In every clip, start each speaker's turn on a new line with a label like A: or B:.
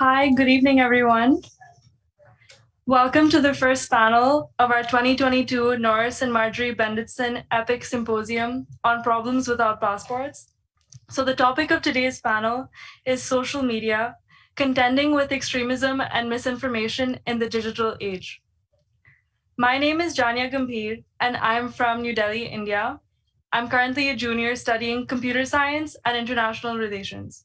A: Hi, good evening, everyone. Welcome to the first panel of our 2022 Norris and Margery Bendetson EPIIC Symposium on Problems Without Passports. So the topic of today's panel is social media, contending with extremism and misinformation in the digital age. My name is Janya Gambhir, and I'm from New Delhi, India. I'm currently a junior studying computer science and international relations.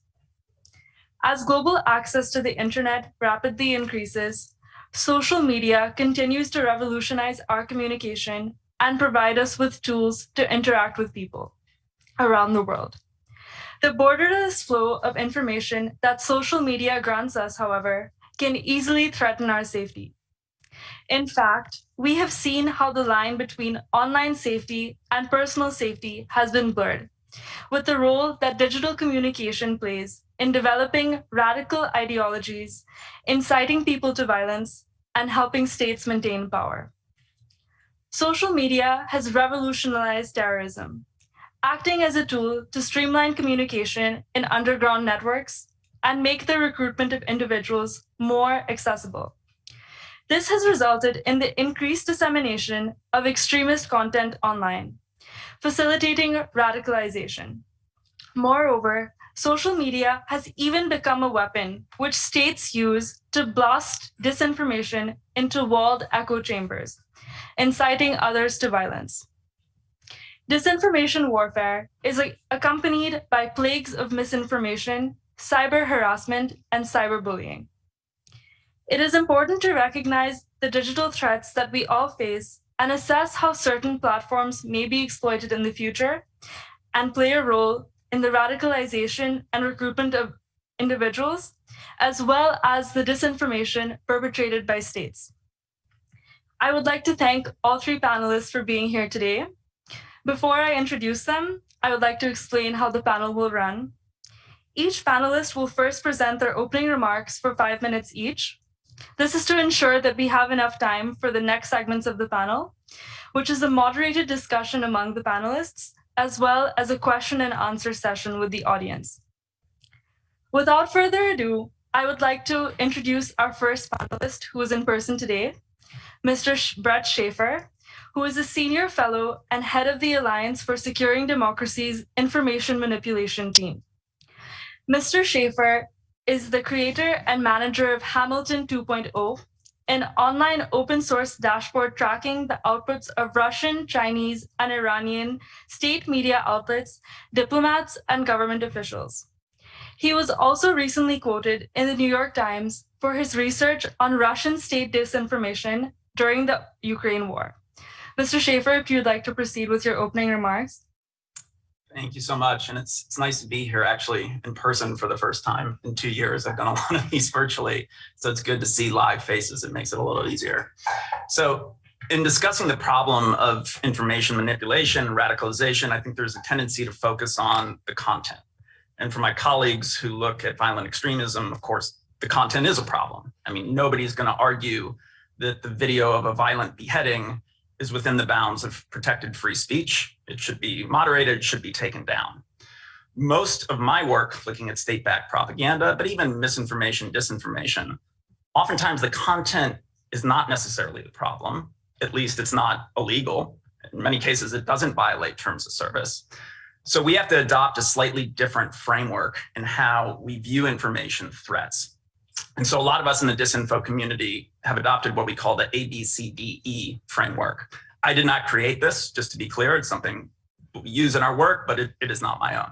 A: As global access to the internet rapidly increases, social media continues to revolutionize our communication and provide us with tools to interact with people around the world. The borderless flow of information that social media grants us, however, can easily threaten our safety. In fact, we have seen how the line between online safety and personal safety has been blurred, with the role that digital communication plays in developing radical ideologies, inciting people to violence, and helping states maintain power. Social media has revolutionized terrorism, acting as a tool to streamline communication in underground networks and make the recruitment of individuals more accessible. This has resulted in the increased dissemination of extremist content online, facilitating radicalization. Moreover, social media has even become a weapon which states use to blast disinformation into walled echo chambers, inciting others to violence. Disinformation warfare is accompanied by plagues of misinformation, cyber harassment, and cyberbullying. It is important to recognize the digital threats that we all face and assess how certain platforms may be exploited in the future and play a role in the radicalization and recruitment of individuals, as well as the disinformation perpetrated by states. I would like to thank all three panelists for being here today. Before I introduce them, I would like to explain how the panel will run. Each panelist will first present their opening remarks for five minutes each. This is to ensure that we have enough time for the next segments of the panel, which is a moderated discussion among the panelists as well as a question and answer session with the audience. Without further ado, I would like to introduce our first panelist who is in person today, Mr. Bret Schafer, who is a senior fellow and head of the Alliance for Securing Democracy's Information Manipulation Team. Mr. Schafer is the creator and manager of Hamilton 2.0, an online open source dashboard tracking the outputs of Russian, Chinese, and Iranian state media outlets, diplomats, and government officials. He was also recently quoted in the New York Times for his research on Russian state disinformation during the Ukraine war. Mr. Schafer, if you'd like to proceed with your opening remarks.
B: Thank you so much. And it's, it's nice to be here actually in person for the first time in two years. I've done a lot of these virtually, so it's good to see live faces. It makes it a little easier. So in discussing the problem of information manipulation, radicalization, I think there's a tendency to focus on the content. And for my colleagues who look at violent extremism, of course, the content is a problem. I mean, nobody's going to argue that the video of a violent beheading is within the bounds of protected free speech. It should be moderated, it should be taken down. Most of my work looking at state-backed propaganda, but even misinformation, disinformation, oftentimes the content is not necessarily the problem. At least it's not illegal. In many cases, it doesn't violate terms of service. So we have to adopt a slightly different framework in how we view information threats. And so a lot of us in the disinfo community have adopted what we call the ABCDE framework. I did not create this, just to be clear. It's something we use in our work, but it, it is not my own.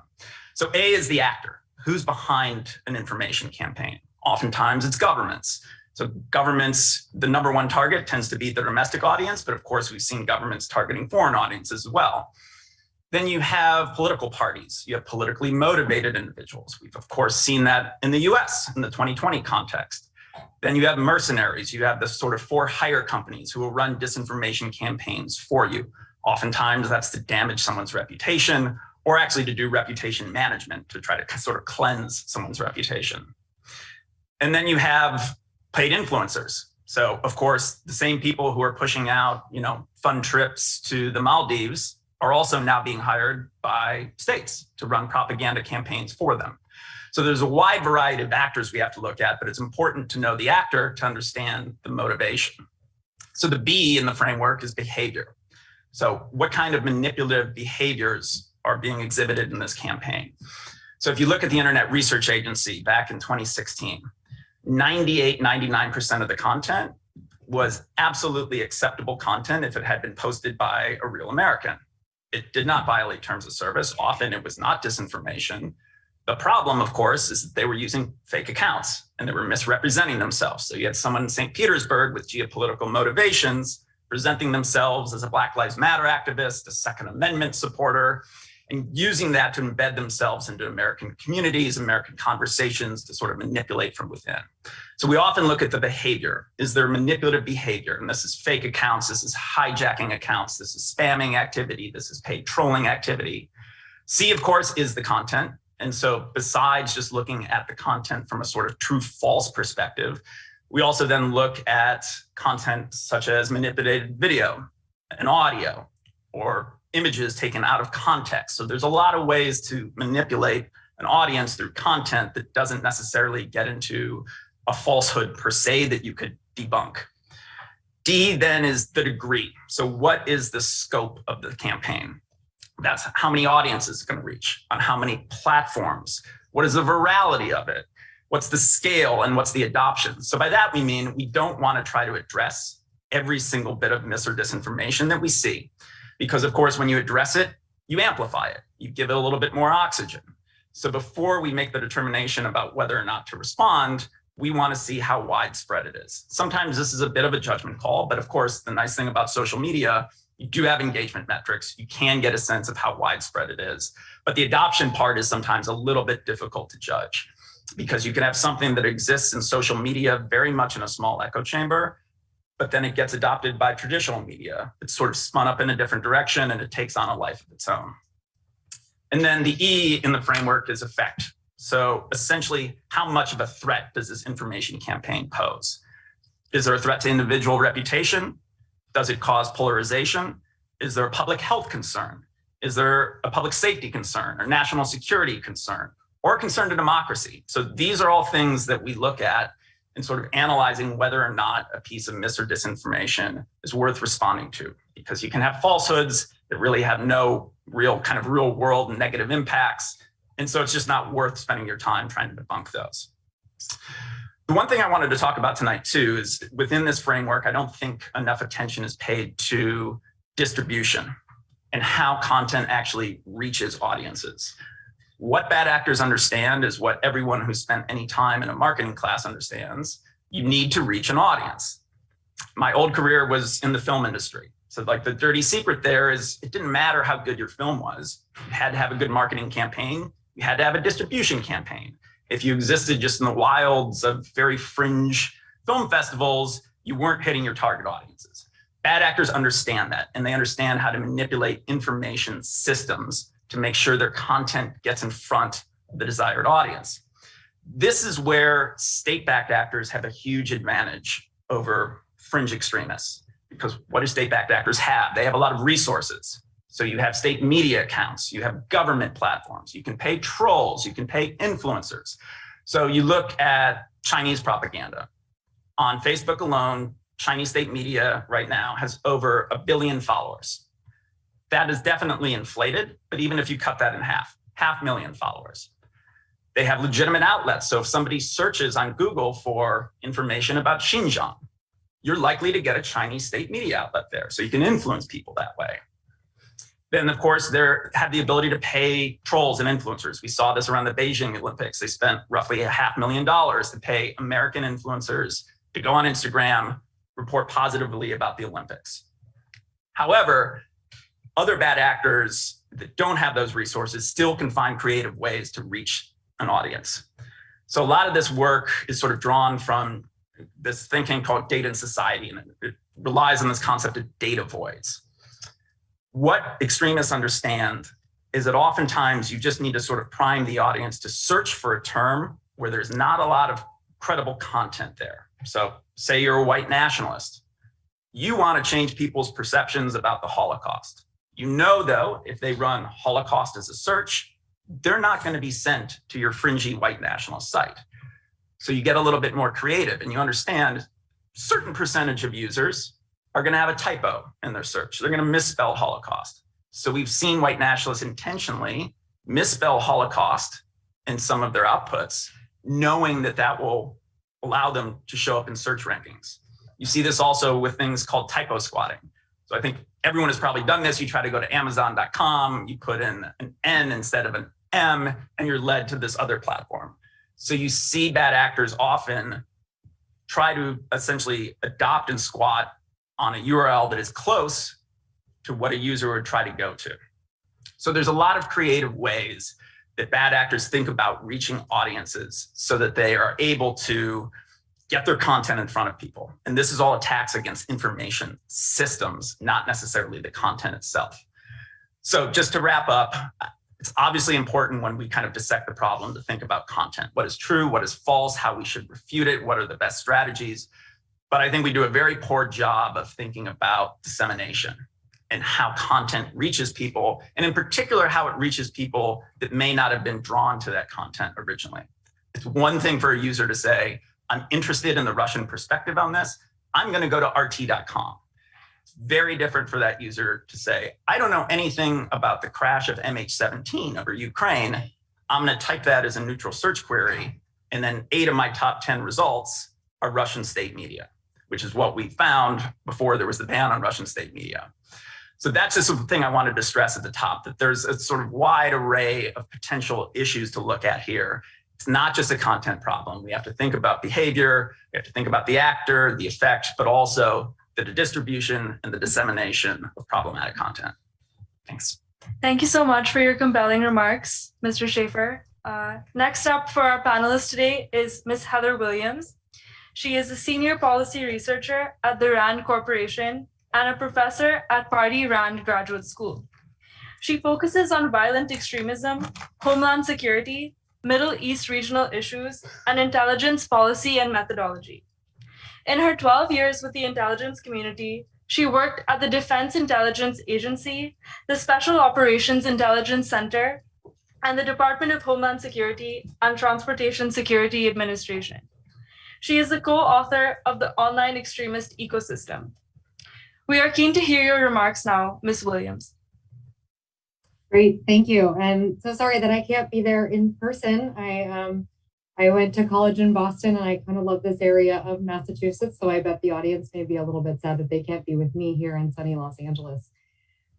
B: So A is the actor. Who's behind an information campaign? Oftentimes it's governments. So governments, the number one target tends to be the domestic audience, but of course we've seen governments targeting foreign audiences as well. Then you have political parties. You have politically motivated individuals. We've of course seen that in the US in the 2020 context. Then you have mercenaries. You have the sort of for hire companies who will run disinformation campaigns for you. Oftentimes that's to damage someone's reputation or actually to do reputation management to try to sort of cleanse someone's reputation. And then you have paid influencers. So of course, the same people who are pushing out, you know, fun trips to the Maldives are also now being hired by states to run propaganda campaigns for them. So there's a wide variety of actors we have to look at, but it's important to know the actor to understand the motivation. So the B in the framework is behavior. So what kind of manipulative behaviors are being exhibited in this campaign? So if you look at the Internet Research Agency back in 2016, 98, 99% of the content was absolutely acceptable content if it had been posted by a real American. It did not violate terms of service. Often it was not disinformation. The problem, of course, is that they were using fake accounts and they were misrepresenting themselves. So you had someone in St. Petersburg with geopolitical motivations presenting themselves as a Black Lives Matter activist, a Second Amendment supporter, and using that to embed themselves into American communities, American conversations to sort of manipulate from within. So we often look at the behavior. Is there manipulative behavior? And this is fake accounts, this is hijacking accounts, this is spamming activity, this is paid trolling activity. C, of course, is the content. And so besides just looking at the content from a sort of true false perspective, we also then look at content such as manipulated video and audio or images taken out of context. So there's a lot of ways to manipulate an audience through content that doesn't necessarily get into a falsehood per se that you could debunk. D then is the degree. So what is the scope of the campaign? That's how many audiences it's going to reach, on how many platforms, what is the virality of it, what's the scale and what's the adoption. So by that we mean we don't want to try to address every single bit of mis or disinformation that we see. Because of course, when you address it, you amplify it, you give it a little bit more oxygen. So before we make the determination about whether or not to respond, we want to see how widespread it is. Sometimes this is a bit of a judgment call, but of course, the nice thing about social media, you do have engagement metrics. You can get a sense of how widespread it is. But the adoption part is sometimes a little bit difficult to judge because you can have something that exists in social media very much in a small echo chamber, but then it gets adopted by traditional media. It's sort of spun up in a different direction and it takes on a life of its own. And then the E in the framework is effect. So essentially, how much of a threat does this information campaign pose? Is there a threat to individual reputation? Does it cause polarization? Is there a public health concern? Is there a public safety concern or national security concern or concern to democracy? So these are all things that we look at in sort of analyzing whether or not a piece of mis or disinformation is worth responding to, because you can have falsehoods that really have no real kind of real world negative impacts and so it's just not worth spending your time trying to debunk those. The one thing I wanted to talk about tonight too is within this framework, I don't think enough attention is paid to distribution and how content actually reaches audiences. What bad actors understand is what everyone who spent any time in a marketing class understands. You need to reach an audience. My old career was in the film industry. So like the dirty secret there is it didn't matter how good your film was. You had to have a good marketing campaign you had to have a distribution campaign. If you existed just in the wilds of very fringe film festivals, you weren't hitting your target audiences. Bad actors understand that, and they understand how to manipulate information systems to make sure their content gets in front of the desired audience. This is where state-backed actors have a huge advantage over fringe extremists. Because what do state-backed actors have? They have a lot of resources. So you have state media accounts, you have government platforms, you can pay trolls, you can pay influencers. So you look at Chinese propaganda. On Facebook alone, Chinese state media right now has over a billion followers. That is definitely inflated, but even if you cut that in half, half million followers. They have legitimate outlets. So if somebody searches on Google for information about Xinjiang, you're likely to get a Chinese state media outlet there. So you can influence people that way. Then, of course, they have the ability to pay trolls and influencers. We saw this around the Beijing Olympics. They spent roughly a half million dollars to pay American influencers to go on Instagram, report positively about the Olympics. However, other bad actors that don't have those resources still can find creative ways to reach an audience. So a lot of this work is sort of drawn from this thinking called data and society, and it relies on this concept of data voids what extremists understand is that oftentimes you just need to sort of prime the audience to search for a term where there's not a lot of credible content there. So say you're a white nationalist. You want to change people's perceptions about the Holocaust. You know, though, if they run Holocaust as a search, they're not going to be sent to your fringy white nationalist site. So you get a little bit more creative and you understand certain percentage of users are going to have a typo in their search. They're going to misspell Holocaust. So we've seen white nationalists intentionally misspell Holocaust in some of their outputs, knowing that that will allow them to show up in search rankings. You see this also with things called typo squatting. So I think everyone has probably done this. You try to go to amazon.com, you put in an N instead of an M, and you're led to this other platform. So you see bad actors often try to essentially adopt and squat on a URL that is close to what a user would try to go to. So there's a lot of creative ways that bad actors think about reaching audiences so that they are able to get their content in front of people. And this is all attacks against information systems, not necessarily the content itself. So just to wrap up, it's obviously important when we kind of dissect the problem to think about content. What is true, what is false, how we should refute it, what are the best strategies. But I think we do a very poor job of thinking about dissemination and how content reaches people, and in particular, how it reaches people that may not have been drawn to that content originally. It's one thing for a user to say, I'm interested in the Russian perspective on this. I'm going to go to RT.com. It's very different for that user to say, I don't know anything about the crash of MH17 over Ukraine. I'm going to type that as a neutral search query. And then eight of my top 10 results are Russian state media, which is what we found before there was the ban on Russian state media. So that's just the thing I wanted to stress at the top, that there's a sort of wide array of potential issues to look at here. It's not just a content problem. We have to think about behavior, we have to think about the actor, the effect, but also the distribution and the dissemination of problematic content. Thanks.
A: Thank you so much for your compelling remarks, Mr. Schafer. Uh, next up for our panelists today is Ms. Heather Williams. She is a senior policy researcher at the RAND Corporation and a professor at Pardee Rand Graduate School. She focuses on violent extremism, homeland security, Middle East regional issues, and intelligence policy and methodology. In her 12 years with the intelligence community, she worked at the Defense Intelligence Agency, the Special Operations Intelligence Center, and the Department of Homeland Security and Transportation Security Administration. She is the co-author of the Online Extremist Ecosystem. We are keen to hear your remarks now, Ms. Williams.
C: Great, thank you. And so sorry that I can't be there in person. I um, I went to college in Boston and I kind of love this area of Massachusetts. So I bet the audience may be a little bit sad that they can't be with me here in sunny Los Angeles.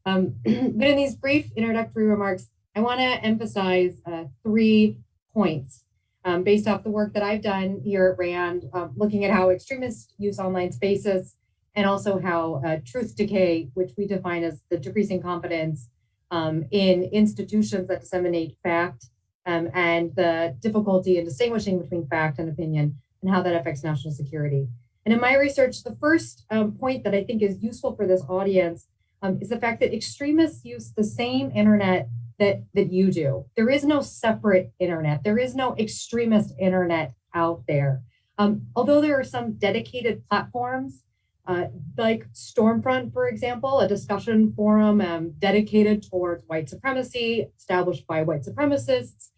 C: Um, but in these brief introductory remarks, I want to emphasize uh, three points um, based off the work that I've done here at RAND, uh, looking at how extremists use online spaces and also how uh, truth decay, which we define as the decreasing confidence um, in institutions that disseminate fact um, and the difficulty in distinguishing between fact and opinion and how that affects national security. And in my research, the first um, point that I think is useful for this audience um, is the fact that extremists use the same internet that, that you do. There is no separate internet. There is no extremist internet out there. Um, although there are some dedicated platforms uh, like Stormfront, for example, a discussion forum um, dedicated towards white supremacy, established by white supremacists,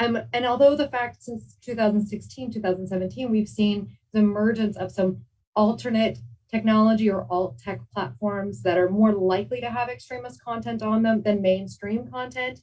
C: um, and although the fact since 2016, 2017, we've seen the emergence of some alternate technology or alt tech platforms that are more likely to have extremist content on them than mainstream content,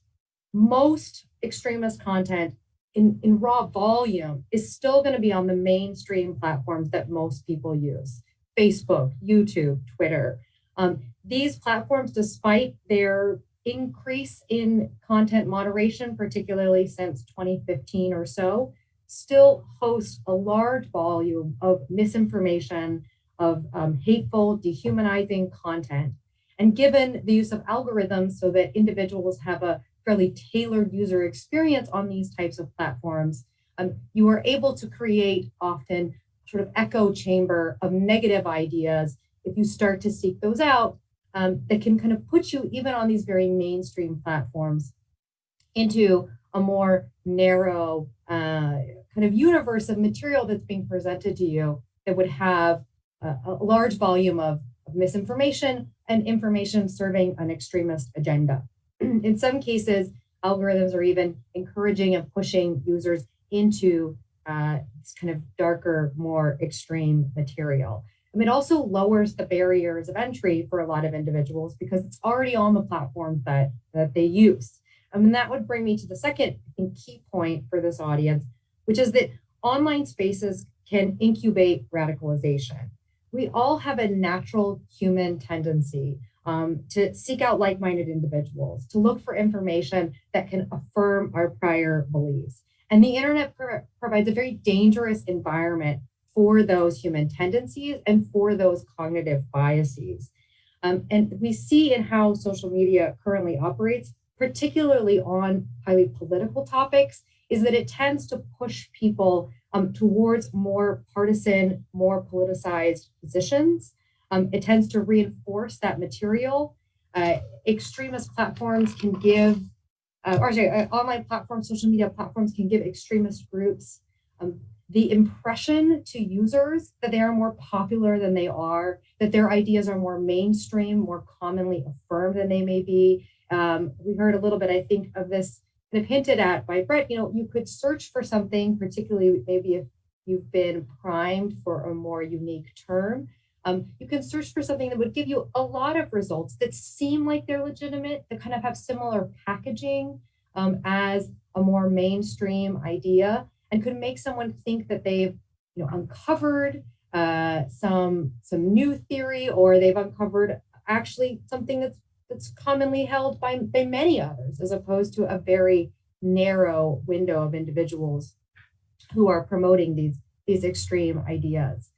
C: most extremist content in, in raw volume is still going to be on the mainstream platforms that most people use. Facebook, YouTube, Twitter. Um, these platforms, despite their increase in content moderation, particularly since 2015 or so, still host a large volume of misinformation, of um, hateful, dehumanizing content. And given the use of algorithms so that individuals have a fairly tailored user experience on these types of platforms, um, you are able to create often sort of echo chamber of negative ideas if you start to seek those out um, that can kind of put you even on these very mainstream platforms into a more narrow uh, kind of universe of material that's being presented to you that would have a, a large volume of, of, misinformation and information serving an extremist agenda. In some cases, algorithms are even encouraging and pushing users into uh, this kind of darker, more extreme material. Mean, it also lowers the barriers of entry for a lot of individuals because it's already on the platforms that, that they use. Mean, that would bring me to the second think, key point for this audience, which is that online spaces can incubate radicalization. We all have a natural human tendency um, to seek out like-minded individuals, to look for information that can affirm our prior beliefs. And the internet pro provides a very dangerous environment for those human tendencies and for those cognitive biases. Um, and we see in how social media currently operates, particularly on highly political topics, is that it tends to push people um, towards more partisan, more politicized positions. Um, it tends to reinforce that material. Uh, extremist platforms can give, uh, or sorry, uh, online platforms, social media platforms can give extremist groups um, the impression to users that they are more popular than they are, that their ideas are more mainstream, more commonly affirmed than they may be. Um, we heard a little bit, I think, of this kind of hinted at by Bret, you know, you could search for something, particularly maybe if you've been primed for a more unique term, um, you can search for something that would give you a lot of results that seem like they're legitimate, that kind of have similar packaging um, as a more mainstream idea and could make someone think that they've you know, uncovered uh, some, some new theory or they've uncovered actually something that's, that's commonly held by, by many others as opposed to a very narrow window of individuals who are promoting these, these extreme ideas.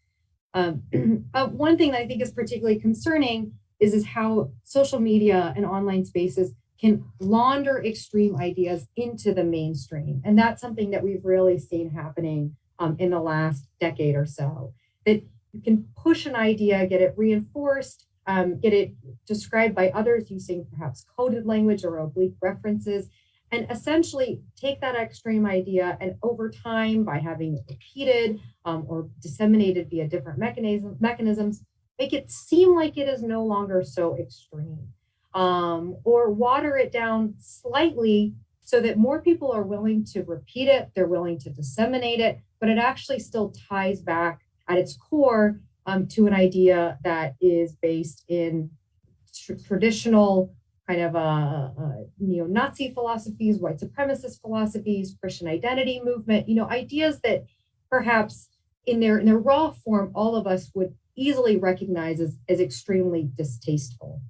C: Uh, one thing that I think is particularly concerning is, is how social media and online spaces can launder extreme ideas into the mainstream. And that's something that we've really seen happening um, in the last decade or so. That you can push an idea, get it reinforced, um, get it described by others using perhaps coded language or oblique references, and essentially take that extreme idea and over time by having it repeated um, or disseminated via different mechanism, mechanisms, make it seem like it is no longer so extreme. Um, or water it down slightly so that more people are willing to repeat it, they're willing to disseminate it, but it actually still ties back at its core um, to an idea that is based in tr traditional kind of uh, uh, neo-Nazi philosophies, white supremacist philosophies, Christian identity movement, you know, ideas that perhaps in their, in their raw form, all of us would easily recognize as, as extremely distasteful.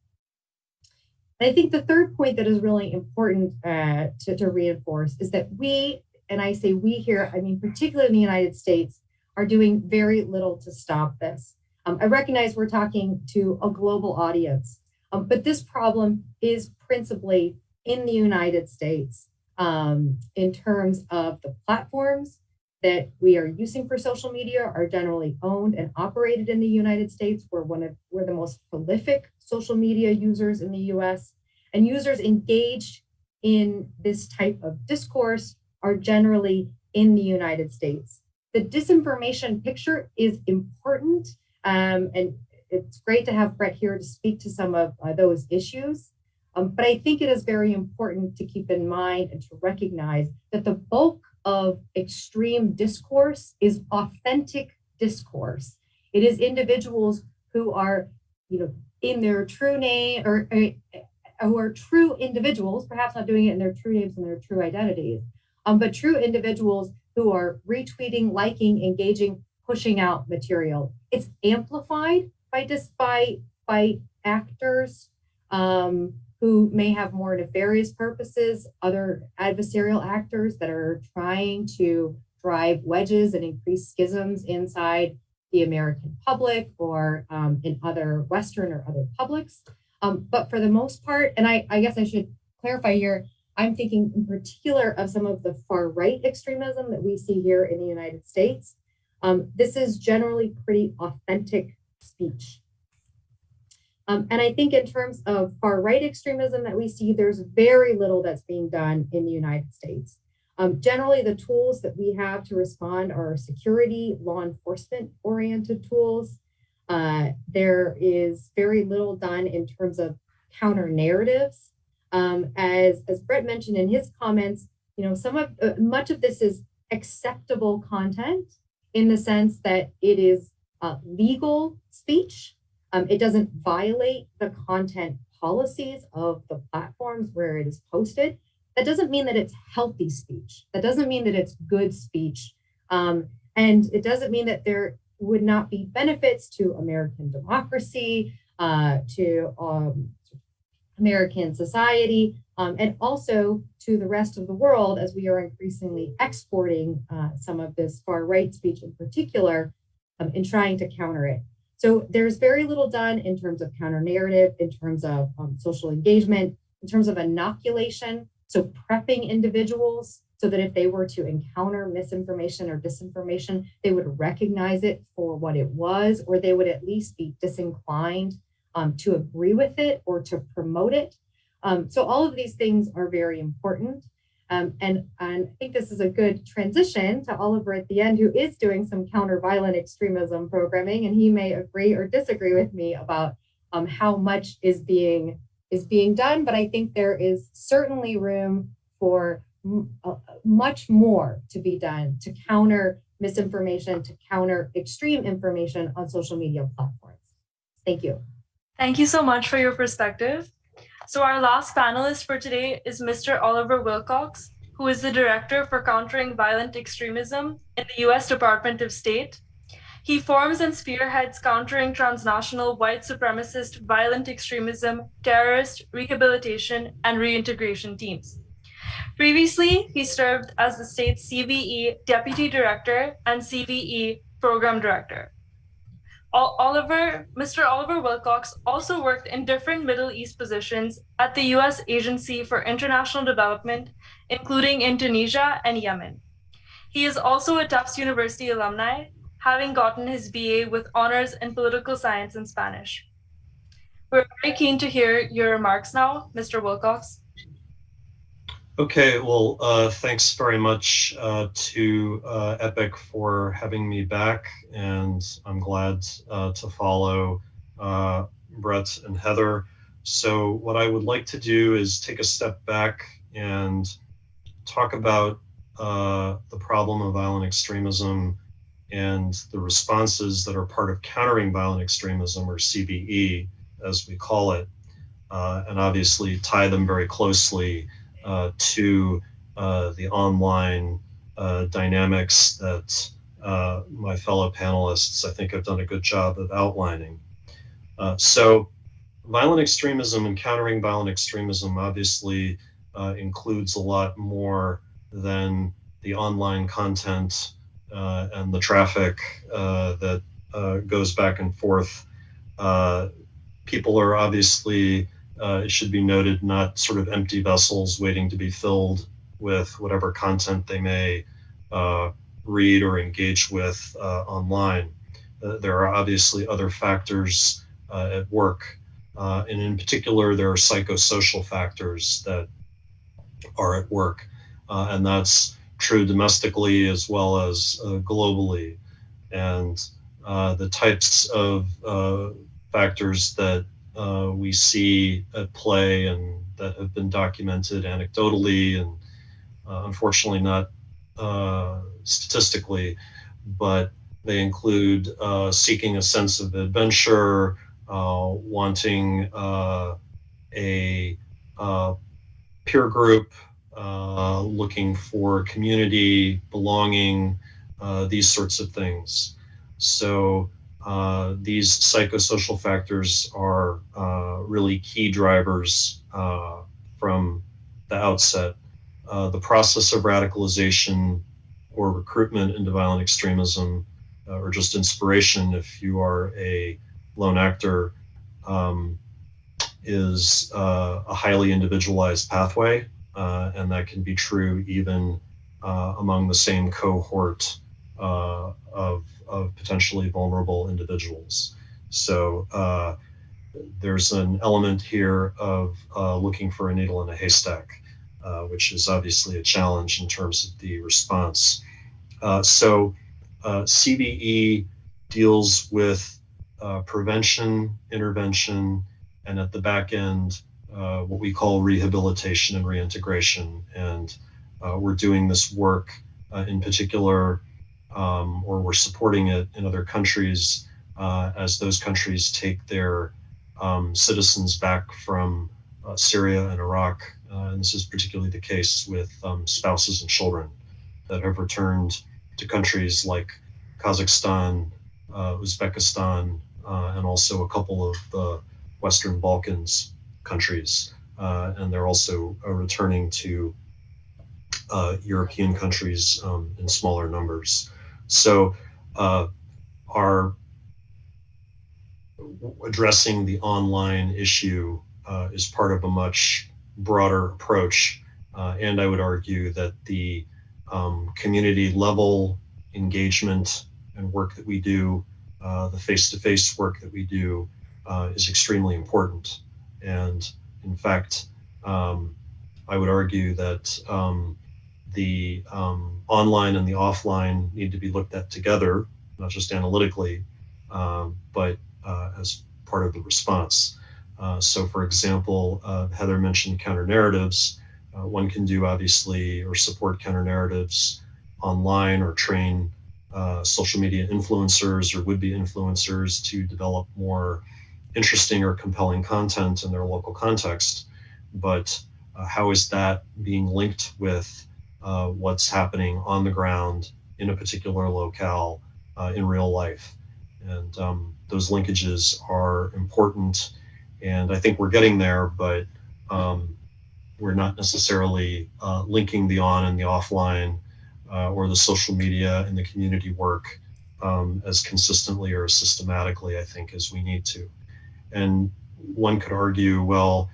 C: And I think the third point that is really important uh, to, to reinforce is that we, and I say we here, I mean, particularly in the United States, are doing very little to stop this. Um, I recognize we're talking to a global audience, um, but this problem is principally in the United States um, in terms of the platforms that we are using for social media are generally owned and operated in the United States. We're one of we're the most prolific social media users in the US and users engaged in this type of discourse are generally in the United States. The disinformation picture is important um, and it's great to have Bret here to speak to some of uh, those issues. Um, but I think it is very important to keep in mind and to recognize that the bulk of extreme discourse is authentic discourse. It is individuals who are, you know, in their true name or uh, who are true individuals, perhaps not doing it in their true names and their true identities, um, but true individuals who are retweeting, liking, engaging, pushing out material. It's amplified by just by by actors um, who may have more nefarious purposes, other adversarial actors that are trying to drive wedges and increase schisms inside the American public or um, in other Western or other publics. Um, but for the most part, and I, I guess I should clarify here, I'm thinking in particular of some of the far right extremism that we see here in the United States. Um, this is generally pretty authentic speech. Um, and I think in terms of far right extremism that we see, there's very little that's being done in the United States. Um, generally, the tools that we have to respond are security, law enforcement oriented tools. Uh, there is very little done in terms of counter narratives. Um, as, as Bret mentioned in his comments, you know, some of uh, much of this is acceptable content in the sense that it is uh, legal speech. Um, it doesn't violate the content policies of the platforms where it is posted. That doesn't mean that it's healthy speech. That doesn't mean that it's good speech. Um, and it doesn't mean that there would not be benefits to American democracy, uh, to um, American society, um, and also to the rest of the world as we are increasingly exporting uh, some of this far right speech in particular um, in trying to counter it. So there's very little done in terms of counter narrative, in terms of um, social engagement, in terms of inoculation. So prepping individuals so that if they were to encounter misinformation or disinformation, they would recognize it for what it was, or they would at least be disinclined um, to agree with it or to promote it. Um, so all of these things are very important. Um, and, and I think this is a good transition to Oliver at the end, who is doing some counter-violent extremism programming, and he may agree or disagree with me about um, how much is being is being done. But I think there is certainly room for uh, much more to be done to counter misinformation, to counter extreme information on social media platforms. Thank you.
A: Thank you so much for your perspective. So our last panelist for today is Mr. Oliver Wilcox, who is the Director for Countering Violent Extremism in the U.S. Department of State. He forms and spearheads countering transnational white supremacist violent extremism, terrorist, rehabilitation, and reintegration teams. Previously, he served as the state's CVE Deputy Director and CVE Program Director. Oliver, Mr. Oliver Wilcox also worked in different Middle East positions at the U.S. Agency for International Development, including in Tunisia and Yemen. He is also a Tufts University alumni, having gotten his BA with honors in political science and Spanish. We're very keen to hear your remarks now, Mr. Wilcox.
D: Okay, well, uh, thanks very much uh, to uh, EPIC for having me back, and I'm glad uh, to follow uh, Bret and Heather. So what I would like to do is take a step back and talk about uh, the problem of violent extremism and the responses that are part of countering violent extremism, or CVE, as we call it, and obviously tie them very closely to uh, the online uh, dynamics that my fellow panelists, I think, have done a good job of outlining. so violent extremism and countering violent extremism obviously includes a lot more than the online content uh, and the traffic uh, that uh, goes back and forth. people are obviously uh, it should be noted, not sort of empty vessels waiting to be filled with whatever content they may uh, read or engage with uh, online. Uh, there are obviously other factors uh, at work. Uh, and in particular, there are psychosocial factors that are at work. and that's true domestically as well as globally. And the types of factors that uh, we see at play and that have been documented anecdotally and uh, unfortunately not uh, statistically, but they include uh, seeking a sense of adventure, uh, wanting uh, a peer group, looking for community, belonging, these sorts of things. So uh, these psychosocial factors are uh, really key drivers uh, from the outset. Uh, the process of radicalization or recruitment into violent extremism uh, or just inspiration if you are a lone actor um, is a highly individualized pathway and that can be true even among the same cohort of of potentially vulnerable individuals. So uh, there's an element here of uh, looking for a needle in a haystack, uh, which is obviously a challenge in terms of the response. Uh, so uh, CVE deals with uh, prevention, intervention, and at the back end, what we call rehabilitation and reintegration. And we're doing this work in particular, um, or we're supporting it in other countries uh, as those countries take their um, citizens back from uh, Syria and Iraq. Uh, and this is particularly the case with um, spouses and children that have returned to countries like Kazakhstan, Uzbekistan, and also a couple of the Western Balkans countries. Uh, and they're also uh, returning to uh, European countries um, in smaller numbers. So our addressing the online issue uh, is part of a much broader approach. Uh, and I would argue that the um, community level engagement and work that we do, uh, the face-to-face -face work that we do is extremely important. And in fact, um, I would argue that um, the um, online and the offline need to be looked at together, not just analytically, um, but uh, as part of the response. Uh, so for example, uh, Heather mentioned counter narratives. Uh, one can do obviously or support counter narratives online or train uh, social media influencers or would-be influencers to develop more interesting or compelling content in their local context, but uh, how is that being linked with uh, what's happening on the ground in a particular locale uh, in real life? And um, those linkages are important. And I think we're getting there, but um, we're not necessarily uh, linking the on and the offline uh, or the social media and the community work um, as consistently or systematically, I think, as we need to. And one could argue, well,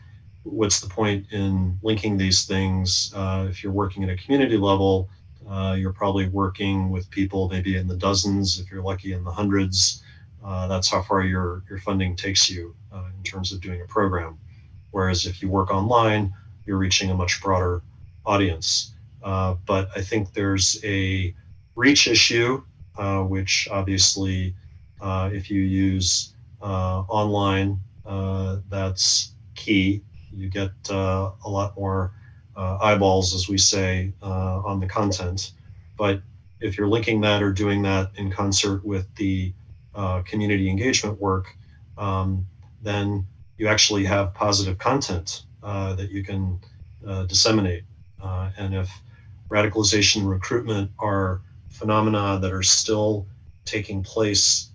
D: what's the point in linking these things? Uh, if you're working at a community level, uh, you're probably working with people maybe in the dozens, if you're lucky in the hundreds. Uh, that's how far your, your funding takes you uh, in terms of doing a program. Whereas if you work online, you're reaching a much broader audience. Uh, but I think there's a reach issue, uh, which obviously if you use online, that's key. You get uh, a lot more eyeballs, as we say, on the content. But if you're linking that or doing that in concert with the community engagement work, um, then you actually have positive content that you can disseminate. and if radicalization recruitment are phenomena that are still taking place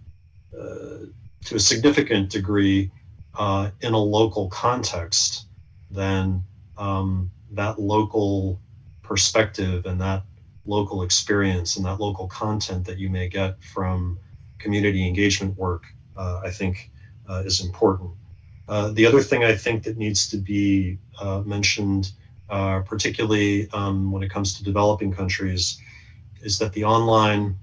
D: uh, to a significant degree uh, in a local context, then um, that local perspective and that local experience and that local content that you may get from community engagement work, uh, I think uh, is important. Uh, the other thing I think that needs to be uh, mentioned, uh, particularly um, when it comes to developing countries, is that the online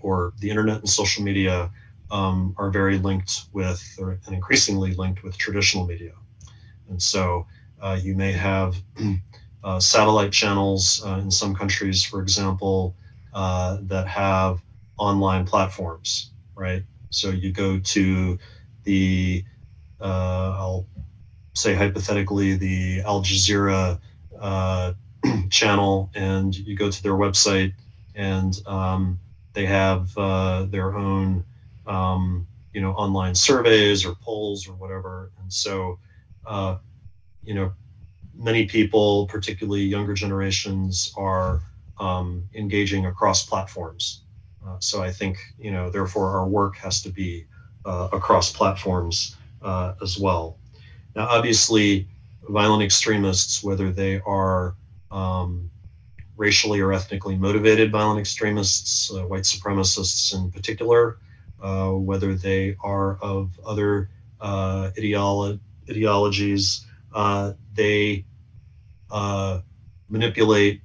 D: or the internet and social media um, are very linked with, or, and increasingly linked with traditional media. And so uh, you may have uh, satellite channels uh, in some countries, for example, uh, that have online platforms, right? So you go to the, uh, I'll say hypothetically, the Al Jazeera uh, channel, and you go to their website, and um, they have their own um, you know, online surveys or polls or whatever. And so, uh, you know, many people, particularly younger generations, are um, engaging across platforms. Uh, so I think, you know, therefore our work has to be uh, across platforms uh, as well. Now, obviously, violent extremists, whether they are um, racially or ethnically motivated violent extremists, uh, white supremacists in particular, whether they are of other uh, ideolo ideologies. Uh, they manipulate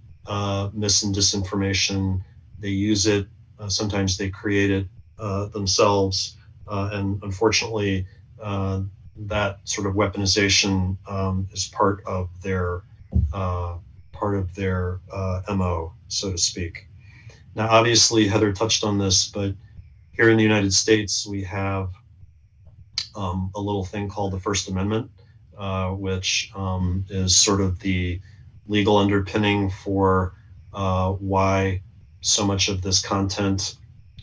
D: mis and disinformation. They use it. sometimes they create it themselves. and unfortunately, that sort of weaponization um, is part of their uh, part of their uh, mo, so to speak. Now, obviously, Heather touched on this, but here in the United States, we have um, a little thing called the First Amendment, uh, which um, is sort of the legal underpinning for uh, why so much of this content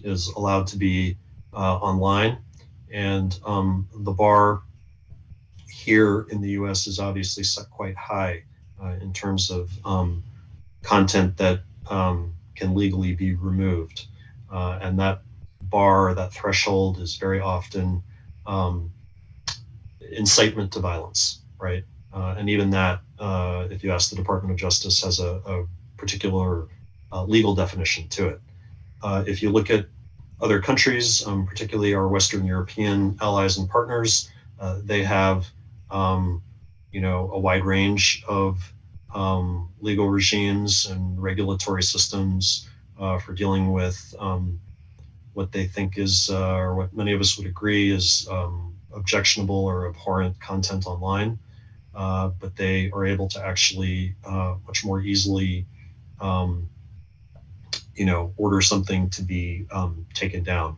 D: is allowed to be uh, online. And um, the bar here in the US is obviously set quite high uh, in terms of um, content that um, can legally be removed. Uh, and that bar, that threshold is very often um, incitement to violence, right? Uh, and even that, uh, if you ask the Department of Justice, has a, a particular uh, legal definition to it. Uh, if you look at other countries, um, particularly our Western European allies and partners, uh, they have, um, you know, a wide range of um, legal regimes and regulatory systems uh, for dealing with um, what they think is, uh, or what many of us would agree is um, objectionable or abhorrent content online. Uh, but they are able to actually uh, much more easily um, you know, order something to be um, taken down.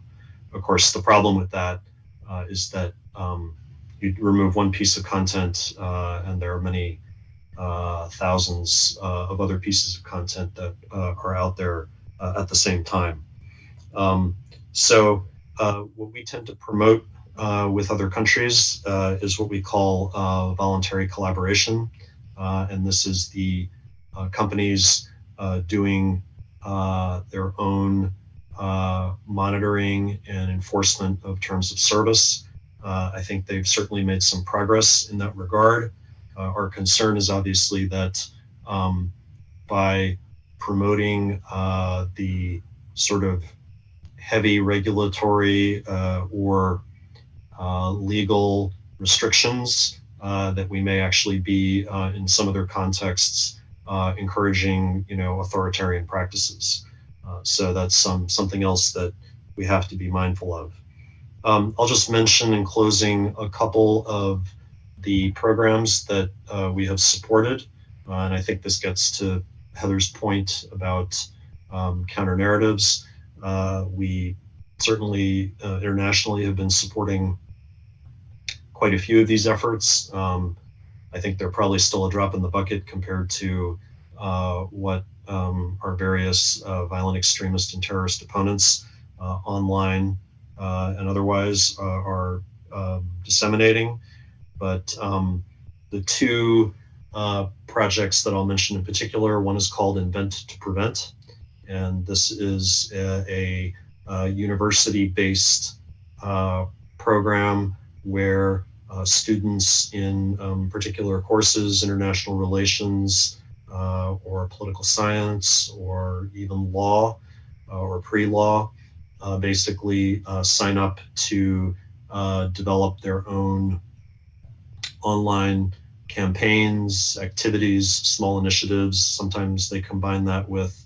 D: Of course, the problem with that uh, is that um, you remove one piece of content uh, and there are many uh, thousands of other pieces of content that are out there at the same time. Um, so what we tend to promote with other countries is what we call voluntary collaboration. and this is the companies doing uh, their own uh, monitoring and enforcement of terms of service. Uh, I think they've certainly made some progress in that regard. Uh, our concern is obviously that um, by promoting uh, the sort of heavy regulatory or legal restrictions that we may actually be in some other contexts uh, encouraging, you know, authoritarian practices. Uh, so that's some something else that we have to be mindful of. Um, I'll just mention in closing a couple of the programs that uh, we have supported. Uh, and I think this gets to Heather's point about um, counter narratives. Uh, we certainly uh, internationally have been supporting quite a few of these efforts. Um, I think they're probably still a drop in the bucket compared to uh, what um, our various violent extremist and terrorist opponents online and otherwise are um, disseminating. But um, the two uh, projects that I'll mention in particular, one is called Invent to Prevent. And this is a, a university-based program where uh, students in um, particular courses, international relations, uh, or political science, or even law, uh, or pre-law, uh, basically uh, sign up to develop their own online campaigns, activities, small initiatives. Sometimes they combine that with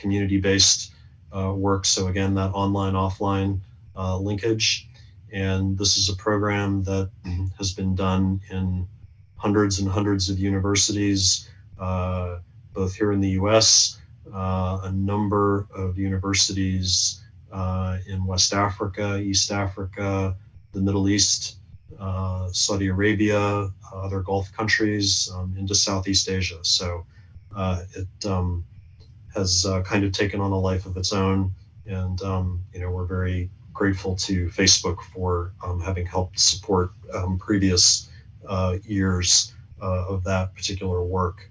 D: community-based work. So again, that online, offline linkage. And this is a program that has been done in hundreds and hundreds of universities, uh, both here in the US, uh, a number of universities uh, in West Africa, East Africa, the Middle East, uh, Saudi Arabia, other Gulf countries, um, into Southeast Asia. So uh, it um, has uh, kind of taken on a life of its own. And, um, you know, we're very grateful to Facebook for um, having helped support um, previous uh, years uh, of that particular work.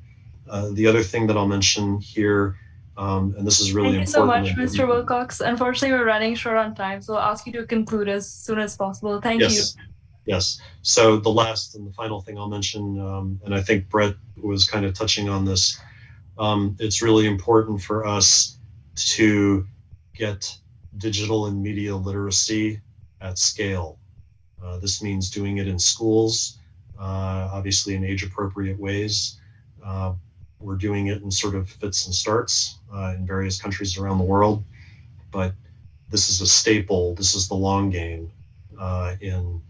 D: Uh, the other thing that I'll mention here, um, and this is really
A: Thank you so much. Mr. Wilcox. Unfortunately, we're running short on time, so I'll ask you to conclude as soon as possible. Thank
D: yes.
A: you.
D: Yes. So the last and the final thing I'll mention, um, and I think Bret was kind of touching on this, um, it's really important for us to get digital and media literacy at scale. Uh, this means doing it in schools, uh, obviously in age appropriate ways. Uh, we're doing it in sort of fits and starts uh, in various countries around the world, but this is a staple. This is the long game uh, in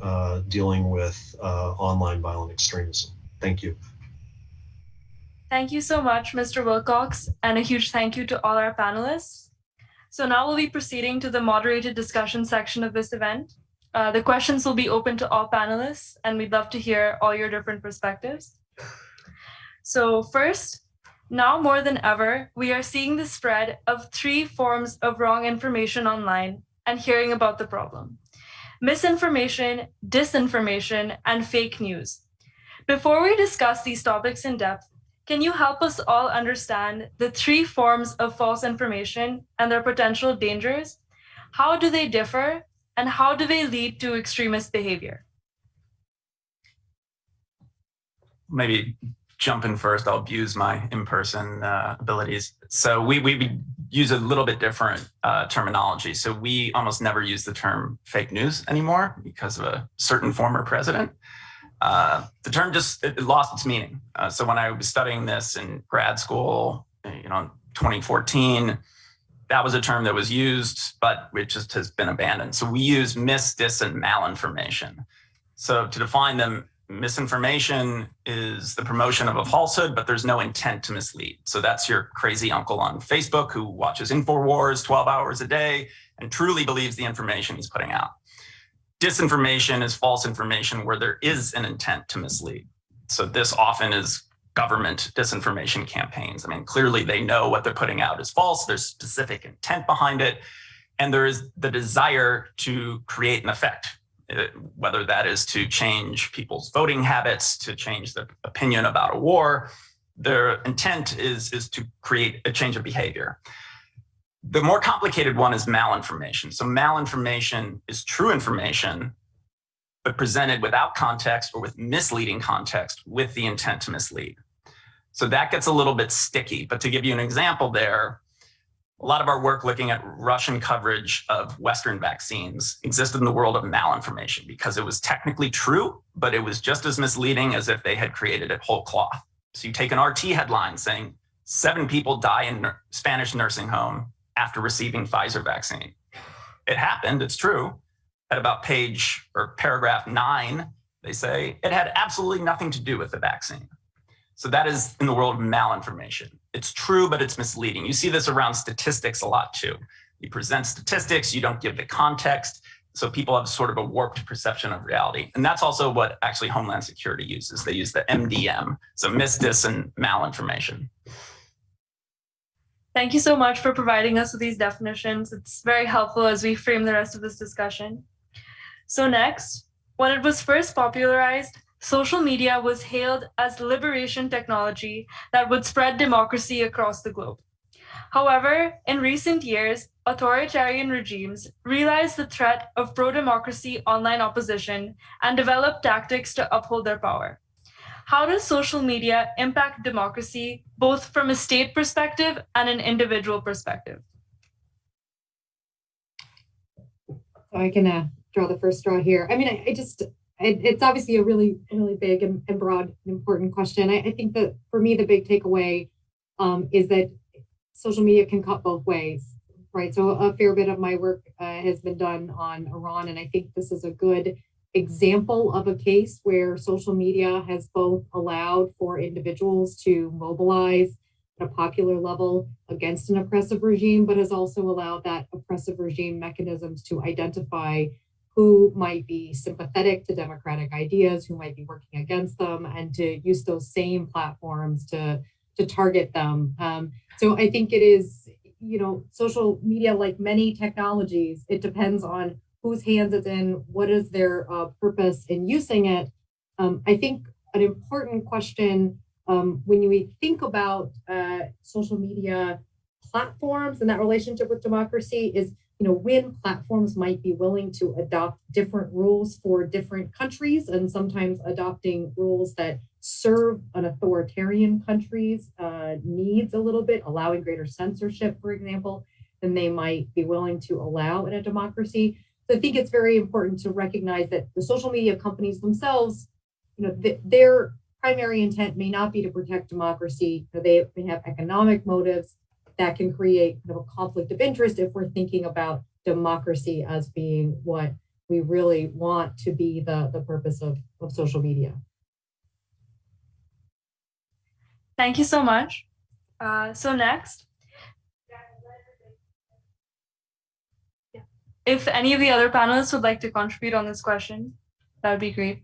D: uh, dealing with online violent extremism. Thank you.
A: Thank you so much, Mr. Wilcox, and a huge thank you to all our panelists. So now we'll be proceeding to the moderated discussion section of this event. Uh, the questions will be open to all panelists, and we'd love to hear all your different perspectives. So first, now more than ever, we are seeing the spread of three forms of wrong information online and hearing about the problem. Misinformation, disinformation, and fake news. Before we discuss these topics in depth, can you help us all understand the three forms of false information and their potential dangers? How do they differ and how do they lead to extremist behavior?
B: Maybe jump in first, I'll abuse my in-person uh, abilities. So we, we use a little bit different uh, terminology. So we almost never use the term fake news anymore because of a certain former president. Uh, the term just it, it lost its meaning. Uh, so when I was studying this in grad school, you know, 2014, that was a term that was used, but it just has been abandoned. So we use mis, dis, and malinformation. So to define them, misinformation is the promotion of a falsehood, but there's no intent to mislead. So that's your crazy uncle on Facebook who watches InfoWars 12 hours a day and truly believes the information he's putting out. Disinformation is false information where there is an intent to mislead. So this often is government disinformation campaigns. I mean, clearly they know what they're putting out is false. There's specific intent behind it. And there is the desire to create an effect uh, whether that is to change people's voting habits, to change their opinion about a war, their intent is, is to create a change of behavior. The more complicated one is malinformation. So malinformation is true information, but presented without context or with misleading context with the intent to mislead. So that gets a little bit sticky, but to give you an example there, a lot of our work looking at Russian coverage of Western vaccines existed in the world of malinformation because it was technically true, but it was just as misleading as if they had created it whole cloth. So you take an RT headline saying seven people die in Spanish nursing home after receiving Pfizer vaccine. It happened, it's true. At about page or paragraph nine, they say it had absolutely nothing to do with the vaccine. So that is in the world of malinformation. It's true, but it's misleading. You see this around statistics a lot too. You present statistics, you don't give the context. So people have sort of a warped perception of reality. And that's also what actually Homeland Security uses. They use the MDM, so misdis and malinformation.
A: Thank you so much for providing us with these definitions. It's very helpful as we frame the rest of this discussion. So next, when it was first popularized, social media was hailed as liberation technology that would spread democracy across the globe. However, in recent years, authoritarian regimes realized the threat of pro-democracy online opposition and developed tactics to uphold their power. How does social media impact democracy, both from a state perspective and an individual perspective?
C: So I can uh, draw the first straw here. I mean, I, I just it, it's obviously a really, really big and, and broad and important question. I, I, think that for me, the big takeaway um, is that social media can cut both ways, right? So a fair bit of my work uh, has been done on Iran, and I think this is a good example of a case where social media has both allowed for individuals to mobilize at a popular level against an oppressive regime, but has also allowed that oppressive regime mechanisms to identify who might be sympathetic to democratic ideas, who might be working against them, and to use those same platforms to, to target them. Um, so I think it is, you know, social media, like many technologies, it depends on whose hands it's in, what is their uh, purpose in using it. Um, I think an important question um, when we think about uh, social media platforms and that relationship with democracy is you know, when platforms might be willing to adopt different rules for different countries and sometimes adopting rules that serve an authoritarian country's uh, needs a little bit, allowing greater censorship, for example, than they might be willing to allow in a democracy. So I think it's very important to recognize that the social media companies themselves, you know, th their primary intent may not be to protect democracy. They may have economic motives that can create kind of a conflict of interest if we're thinking about democracy as being what we really want to be the, the purpose of, of social media.
A: Thank you so much. Uh, so next. If any of the other panelists would like to contribute on this question, that would be great.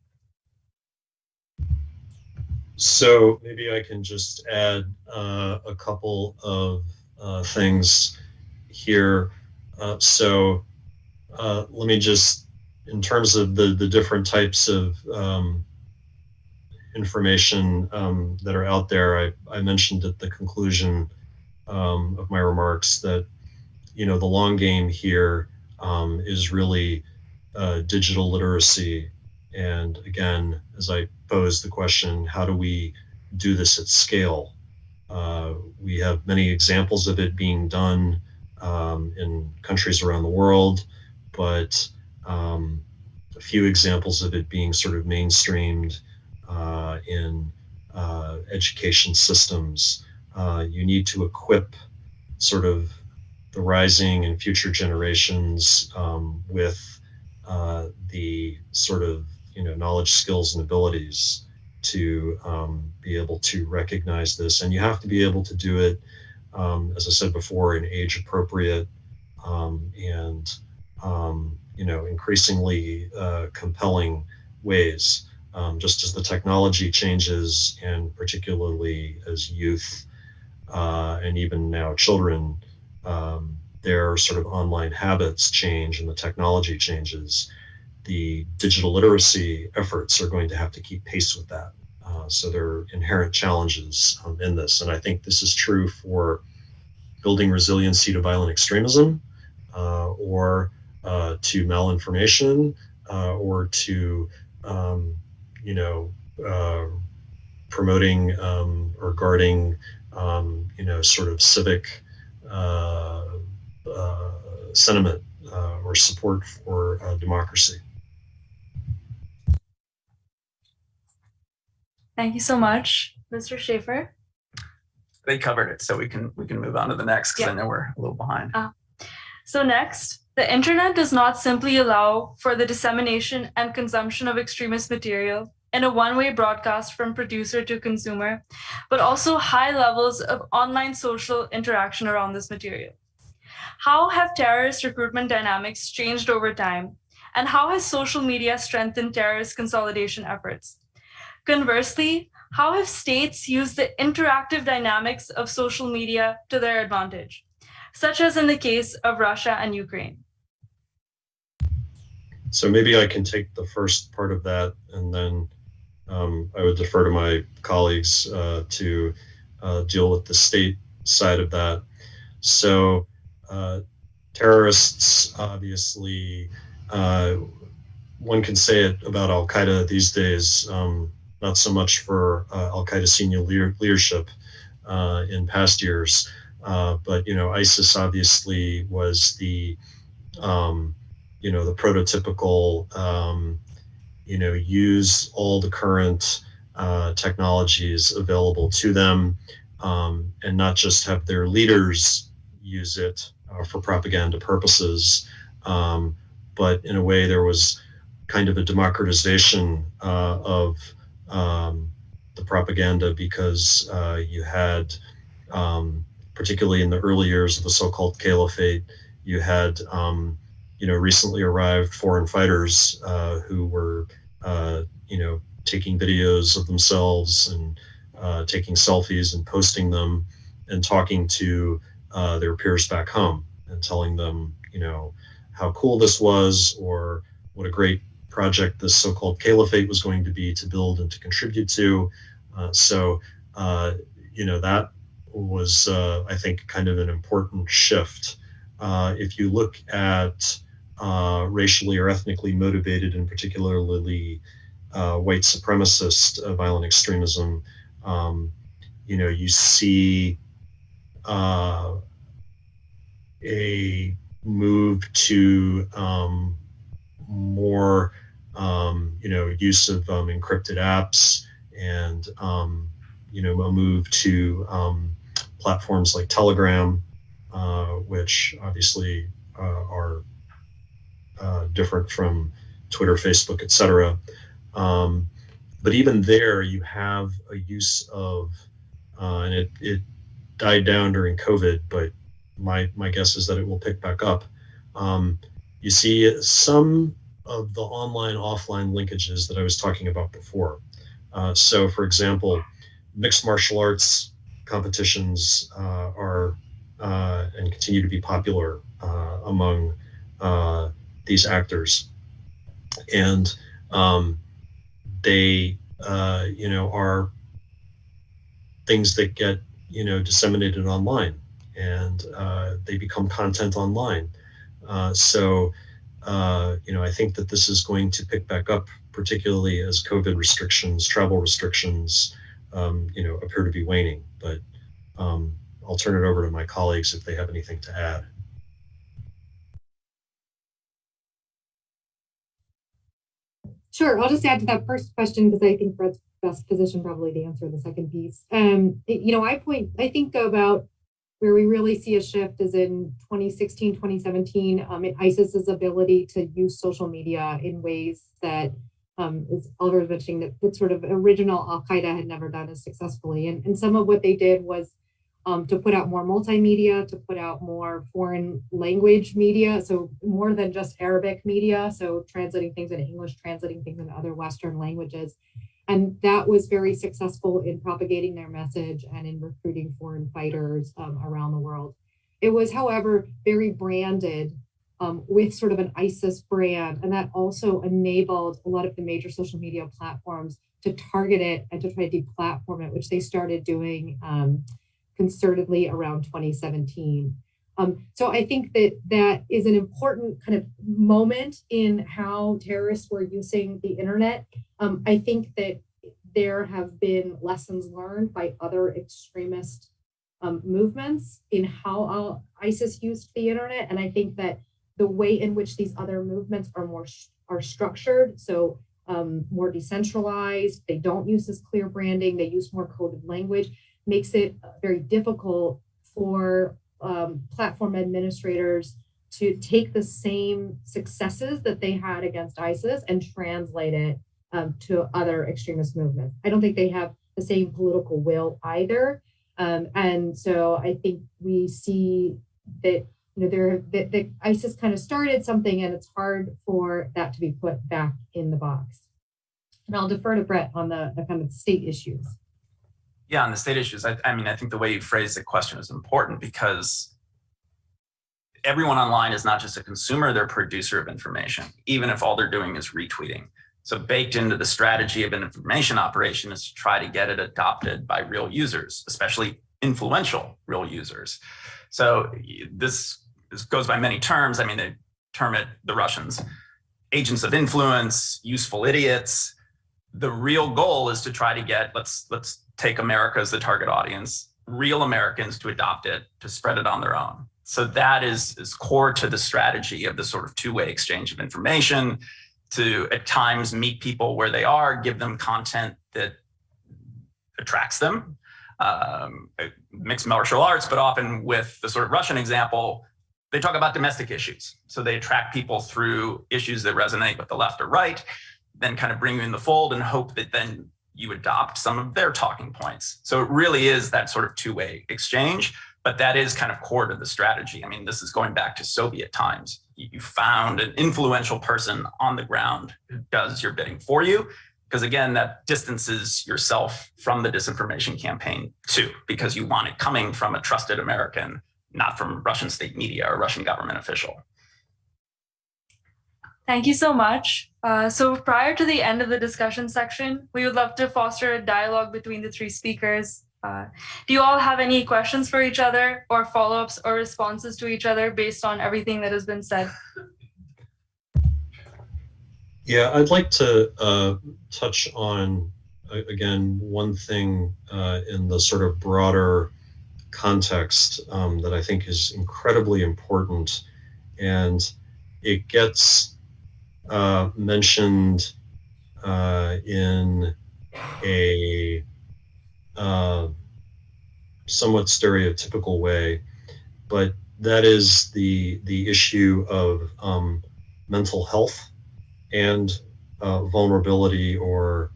D: So maybe I can just add uh, a couple of uh, things here. Uh, so uh, let me just, in terms of the, the different types of um, information um, that are out there, I, I mentioned at the conclusion um, of my remarks that, you know, the long game here um, is really uh, digital literacy. And again, as I pose the question, how do we do this at scale? Uh, we have many examples of it being done um, in countries around the world, but um, a few examples of it being sort of mainstreamed uh, in uh, education systems. Uh, you need to equip sort of the rising and future generations um, with uh, the sort of you know knowledge, skills, and abilities to um, be able to recognize this. And you have to be able to do it, um, as I said before, in age appropriate um, and um, you know increasingly uh, compelling ways. Um, just as the technology changes, and particularly as youth uh, and even now children um, their sort of online habits change and the technology changes, the digital literacy efforts are going to have to keep pace with that. Uh, so there are inherent challenges um, in this. And I think this is true for building resiliency to violent extremism uh, or uh, to malinformation uh, or to, um, you know, uh, promoting um, or guarding, um, you know, sort of civic uh, Uh, sentiment uh, or support for uh, democracy.
A: Thank you so much, Mr. Schafer.
B: They covered it, so we can we can move on to the next because
A: Yeah.
B: I know we're a little behind.
A: Uh, so next, the internet does not simply allow for the dissemination and consumption of extremist material in a one-way broadcast from producer to consumer, but also high levels of online social interaction around this material. How have terrorist recruitment dynamics changed over time? And how has social media strengthened terrorist consolidation efforts? Conversely, how have states used the interactive dynamics of social media to their advantage, such as in the case of Russia and Ukraine?
D: So maybe I can take the first part of that and then um, I would defer to my colleagues uh, to uh, deal with the state side of that. So terrorists, obviously, uh, one can say it about Al Qaeda these days, um, not so much for uh, Al Qaeda senior leader leadership uh, in past years, but you know, ISIS obviously was the um, you know the prototypical um, you know, use all the current uh, technologies available to them um, and not just have their leaders use it uh, for propaganda purposes, um, but in a way there was kind of a democratization uh, of um, the propaganda because uh, you had, um, particularly in the early years of the so-called caliphate, you had um, you know, recently arrived foreign fighters uh, who were, uh, you know, taking videos of themselves and uh, taking selfies and posting them and talking to uh, their peers back home and telling them, you know, how cool this was or what a great project this so-called caliphate was going to be to build and to contribute to. Uh, so, uh, you know, that was, I think, kind of an important shift. if you look at uh, racially or ethnically motivated and particularly uh, white supremacist uh, violent extremism, um, you know, you see uh, a move to um, more, um, you know, use of um, encrypted apps and, um, you know, a move to um, platforms like Telegram, uh, which obviously uh, are uh, different from Twitter, Facebook, etc. Um, but even there, you have a use of, uh, and it, it died down during COVID, but my, my guess is that it will pick back up. Um, you see some of the online offline linkages that I was talking about before. Uh, so, for example, mixed martial arts competitions uh, are uh, and continue to be popular uh, among uh, these actors, and um, they, uh, you know, are things that get you know disseminated online, and they become content online. so uh, you know, I think that this is going to pick back up, particularly as COVID restrictions, travel restrictions, um, you know, appear to be waning. But um, I'll turn it over to my colleagues if they have anything to add.
C: Sure, I'll just add to that first question because I think Bret's best position probably to answer the second piece. Um, you know, I point, I think about where we really see a shift is in 2016, 2017, um, in ISIS's ability to use social media in ways that um, is Oliver was mentioning that, that sort of original Al-Qaeda had never done as successfully. And, and some of what they did was um, to put out more multimedia, to put out more foreign language media, so more than just Arabic media, so translating things into English, translating things into other Western languages. And that was very successful in propagating their message and in recruiting foreign fighters um, around the world. It was, however, very branded um, with sort of an ISIS brand. And that also enabled a lot of the major social media platforms to target it and to try to deplatform it, which they started doing um, concertedly around 2017. Um, so I think that that is an important kind of moment in how terrorists were using the internet. Um, I think that there have been lessons learned by other extremist um, movements in how uh, ISIS used the internet. And I think that the way in which these other movements are more are structured, so um, more decentralized, they don't use this clear branding, they use more coded language, makes it very difficult for um, platform administrators to take the same successes that they had against ISIS and translate it um, to other extremist movements. I don't think they have the same political will either. Um, and so I think we see that you know there that, that ISIS kind of started something and it's hard for that to be put back in the box. And I'll defer to Bret on the, the kind of state issues.
B: Yeah, on the state issues, I, I mean, I think the way you phrase the question is important because everyone online is not just a consumer, they're a producer of information, even if all they're doing is retweeting. So baked into the strategy of an information operation is to try to get it adopted by real users, especially influential real users. So this, this goes by many terms. I mean, they term it, the Russians, agents of influence, useful idiots. The real goal is to try to get, let's, let's take America as the target audience, real Americans to adopt it, to spread it on their own. So that is, is core to the strategy of the sort of two-way exchange of information to at times meet people where they are, give them content that attracts them, um, mixed martial arts, but often with the sort of Russian example, they talk about domestic issues. So they attract people through issues that resonate with the left or right, then kind of bring you in the fold and hope that then you adopt some of their talking points. So it really is that sort of two-way exchange, but that is kind of core to the strategy. I mean, this is going back to Soviet times. You found an influential person on the ground who does your bidding for you. Because again, that distances yourself from the disinformation campaign too, because you want it coming from a trusted American, not from Russian state media or Russian government official.
A: Thank you so much. Uh, so prior to the end of the discussion section, we would love to foster a dialogue between the three speakers. Uh, do you all have any questions for each other or follow-ups or responses to each other based on everything that has been said?
D: Yeah, I'd like to uh, touch on, again, one thing uh, in the sort of broader context um, that I think is incredibly important. And it gets uh, mentioned uh, in a uh, somewhat stereotypical way, but that is the the issue of um, mental health and uh, vulnerability or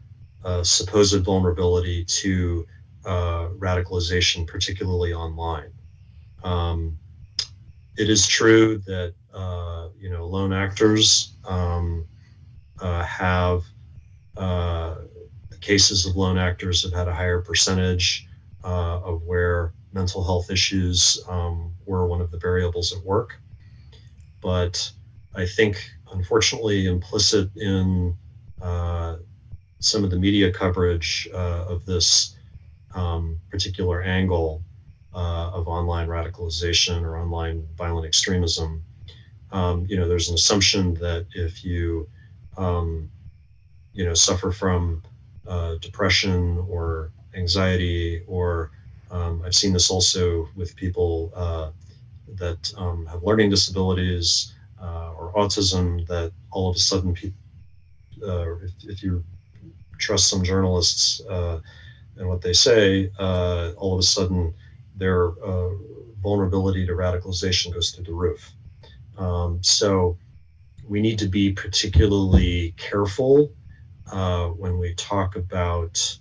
D: uh, supposed vulnerability to radicalization, particularly online. Um, it is true that you know, lone actors um, uh, have uh, cases of lone actors have had a higher percentage uh, of where mental health issues um, were one of the variables at work. But I think, unfortunately, implicit in uh, some of the media coverage uh, of this um, particular angle uh, of online radicalization or online violent extremism, um, you know, there's an assumption that if you, um, you know, suffer from uh, depression or anxiety, or um, I've seen this also with people uh, that um, have learning disabilities uh, or autism, that all of a sudden, pe- uh, if, if you trust some journalists uh, and what they say, uh, all of a sudden their vulnerability to radicalization goes through the roof. Um, so we need to be particularly careful uh, when we talk about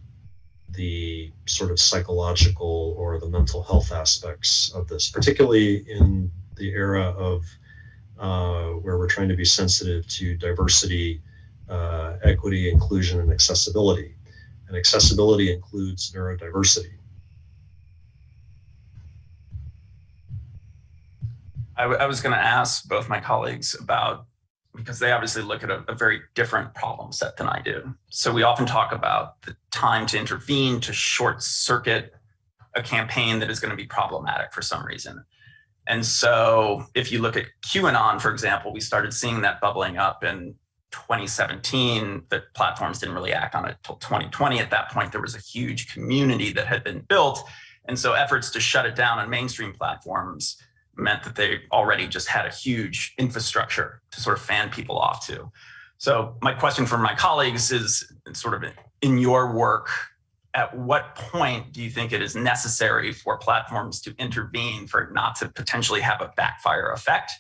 D: the sort of psychological or the mental health aspects of this, particularly in the era of uh, where we're trying to be sensitive to diversity, uh, equity, inclusion, and accessibility. And accessibility includes neurodiversity.
B: I, I was going to ask both my colleagues about because they obviously look at a, a, very different problem set than I do. So we often talk about the time to intervene to short circuit a campaign that is going to be problematic for some reason. And so if you look at QAnon, for example, we started seeing that bubbling up in 2017. The platforms didn't really act on it until 2020. At that point, there was a huge community that had been built. And so efforts to shut it down on mainstream platforms meant that they already just had a huge infrastructure to sort of fan people off to. So my question for my colleagues is sort of in your work, at what point do you think it is necessary for platforms to intervene for not to potentially have a backfire effect?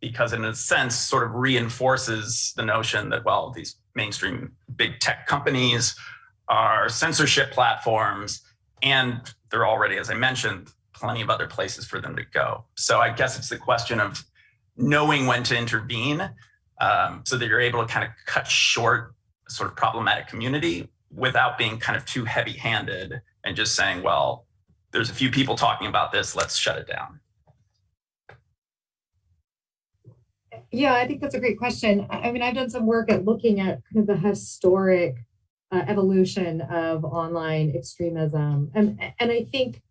B: Because in a sense, sort of reinforces the notion that, well, these mainstream big tech companies are censorship platforms, and they're already, as I mentioned, plenty of other places for them to go. So I guess it's the question of knowing when to intervene um, so that you're able to kind of cut short sort of problematic community without being kind of too heavy handed and just saying, well, there's a few people talking about this, let's shut it down.
C: Yeah, I think that's a great question. I mean, I've done some work at looking at kind of the historic uh, evolution of online extremism. And, and I think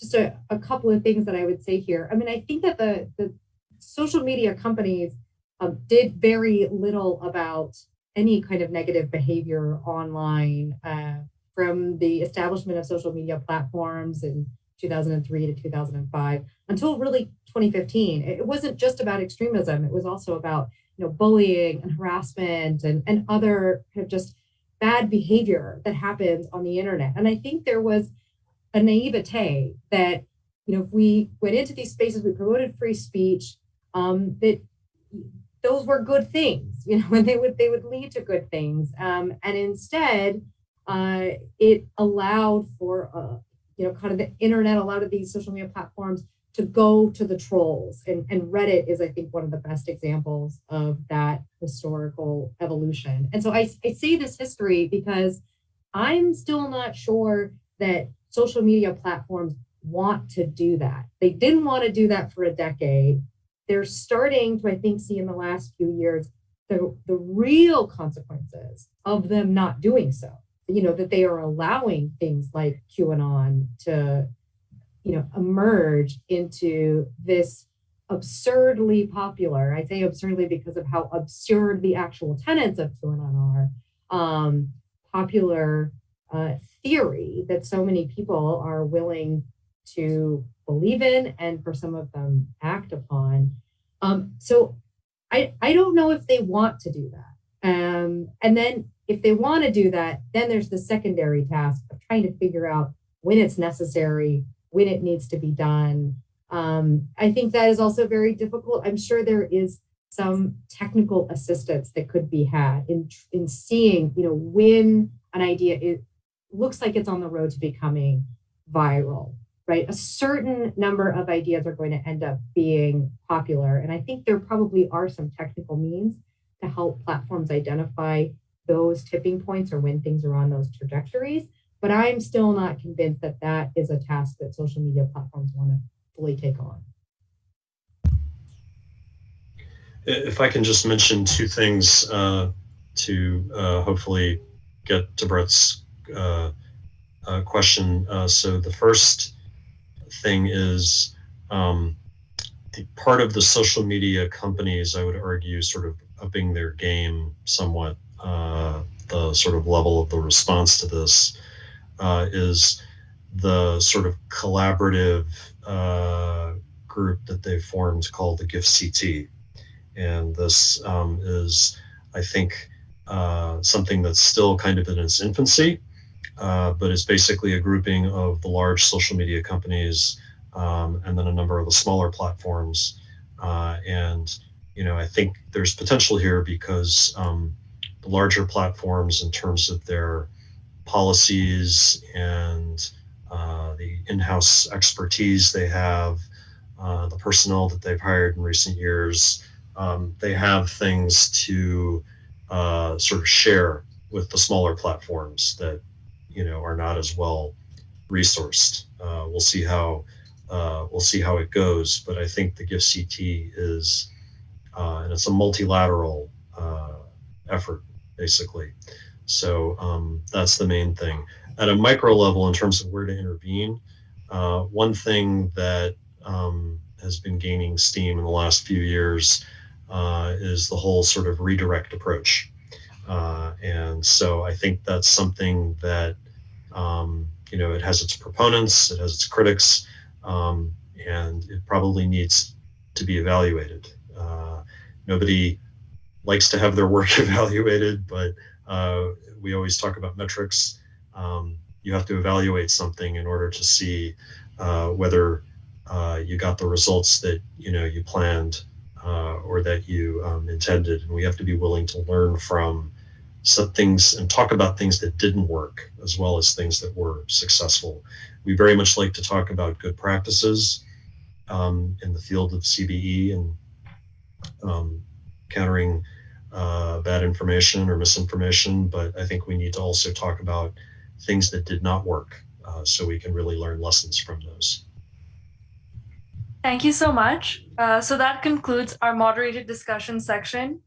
C: just a, a couple of things that I would say here. I mean, I think that the, the social media companies um, did very little about any kind of negative behavior online uh, from the establishment of social media platforms in 2003 to 2005 until really 2015. It wasn't just about extremism. It was also about you know bullying and harassment and, and other kind of just bad behavior that happens on the internet. And I think there was a naivete that, you know, if we went into these spaces, we promoted free speech, um, that those were good things, you know, and they would they would lead to good things. Um, and instead, uh, it allowed for, uh, you know, kind of the internet, a lot of these social media platforms to go to the trolls. And, and Reddit is, I think, one of the best examples of that historical evolution. And so I, I say this history because I'm still not sure that social media platforms want to do that. They didn't want to do that for a decade. They're starting to, I think, see in the last few years the, the real consequences of them not doing so. You know, that they are allowing things like QAnon to, you know, emerge into this absurdly popular, I say absurdly because of how absurd the actual tenets of QAnon are, um, popular uh, theory that so many people are willing to believe in and for some of them act upon. Um, so I, I don't know if they want to do that. Um, and then if they want to do that, then there's the secondary task of trying to figure out when it's necessary, when it needs to be done. Um, I think that is also very difficult. I'm sure there is some technical assistance that could be had in, in seeing, you know, when an idea is, looks like it's on the road to becoming viral, right? A certain number of ideas are going to end up being popular. And I think there probably are some technical means to help platforms identify those tipping points or when things are on those trajectories. But I'm still not convinced that that is a task that social media platforms want to fully take on.
D: If I can just mention two things uh, to uh, hopefully get to Bret's uh, uh question. Uh, so the first thing is um, the part of the social media companies, I would argue, sort of upping their game somewhat. Uh, the sort of level of the response to this is the sort of collaborative group that they formed called the GIFCT. And this um, is, I think, uh, something that's still kind of in its infancy, uh, but it's basically a grouping of the large social media companies um, and then a number of the smaller platforms. Uh, and, you know, I think there's potential here because um, the larger platforms in terms of their policies and uh, the in-house expertise they have, uh, the personnel that they've hired in recent years, um, they have things to uh, sort of share with the smaller platforms that you know are not as well resourced. Uh, we'll see how uh, we'll see how it goes, but I think the GIFCT is uh, and it's a multilateral uh, effort basically. So um, that's the main thing. At a micro level, in terms of where to intervene, uh, one thing that um, has been gaining steam in the last few years uh, is the whole sort of redirect approach. Uh, and so I think that's something that, um, you know, it has its proponents, it has its critics, um, and it probably needs to be evaluated. Uh, nobody likes to have their work evaluated, but uh, we always talk about metrics. Um, you have to evaluate something in order to see uh, whether uh, you got the results that you know you planned or that you um, intended. And we have to be willing to learn from some things and talk about things that didn't work as well as things that were successful. We very much like to talk about good practices um, in the field of CVE and um, countering uh, bad information or misinformation, but I think we need to also talk about things that did not work uh, so we can really learn lessons from those.
A: Thank you so much. Uh, so that concludes our moderated discussion section.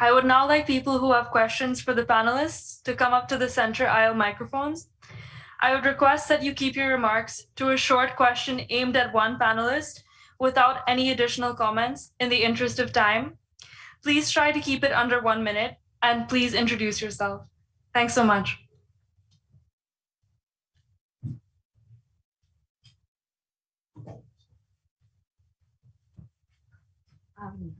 A: I would now like people who have questions for the panelists to come up to the center aisle microphones. I would request that you keep your remarks to a short question aimed at one panelist without any additional comments in the interest of time. Please try to keep it under one minute and please introduce yourself. Thanks so much.
E: Um,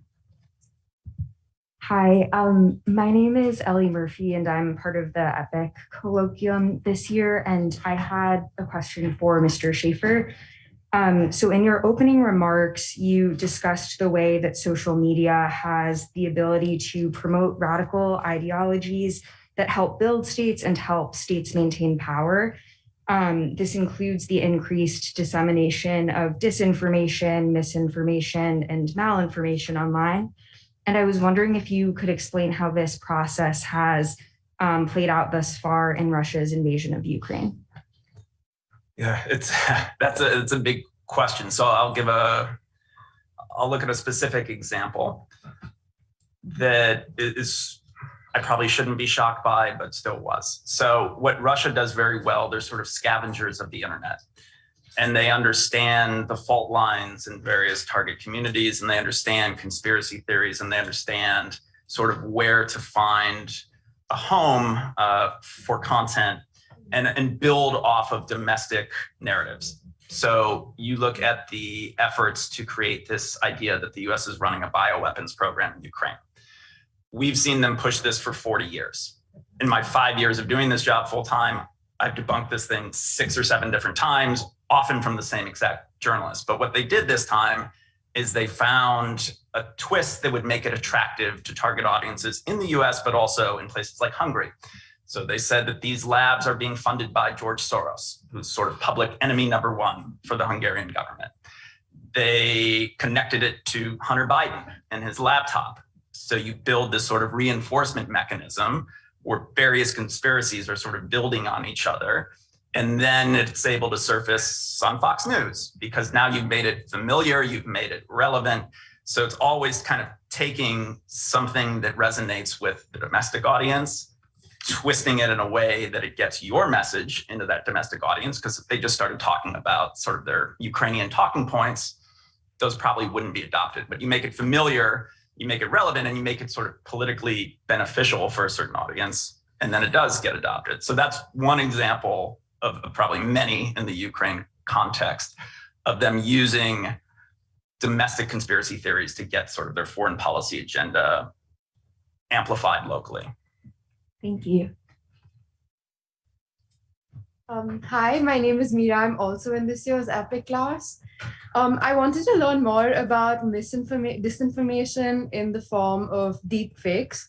E: hi, um, my name is Ellie Murphy and I'm part of the EPIIC colloquium this year. And I had a question for Mr. Schafer. Um, so in your opening remarks, you discussed the way that social media has the ability to promote radical ideologies that help build states and help states maintain power. Um, this includes the increased dissemination of disinformation, misinformation, and malinformation online. And I was wondering if you could explain how this process has um, played out thus far in Russia's invasion of Ukraine.
B: Yeah, it's that's a it's a big question. So I'll give a I'll look at a specific example that is I probably shouldn't be shocked by, but still was. So what Russia does very well, they're sort of scavengers of the internet. And they understand the fault lines in various target communities, and they understand conspiracy theories, and they understand sort of where to find a home uh, for content and, and build off of domestic narratives. So you look at the efforts to create this idea that the US is running a bioweapons program in Ukraine we've seen them push this for 40 years. In my five years of doing this job full time, I've debunked this thing six or seven different times, often from the same exact journalist. But what they did this time is they found a twist that would make it attractive to target audiences in the US, but also in places like Hungary. So they said that these labs are being funded by George Soros, who's sort of public enemy number one for the Hungarian government. They connected it to Hunter Biden and his laptop. So you build this sort of reinforcement mechanism where various conspiracies are sort of building on each other. And then it's able to surface on Fox News because now you've made it familiar, you've made it relevant. So it's always kind of taking something that resonates with the domestic audience, twisting it in a way that it gets your message into that domestic audience. Because if they just started talking about sort of their Ukrainian talking points, those probably wouldn't be adopted. But you make it familiar, you make it relevant, and you make it sort of politically beneficial for a certain audience, and then it does get adopted. So that's one example of, probably many in the Ukraine context of them using domestic conspiracy theories to get sort of their foreign policy agenda amplified locally.
E: Thank you.
F: Um, hi, my name is Mira. I'm also in this year's EPIIC class. Um, I wanted to learn more about misinformation, disinformation in the form of deep fakes.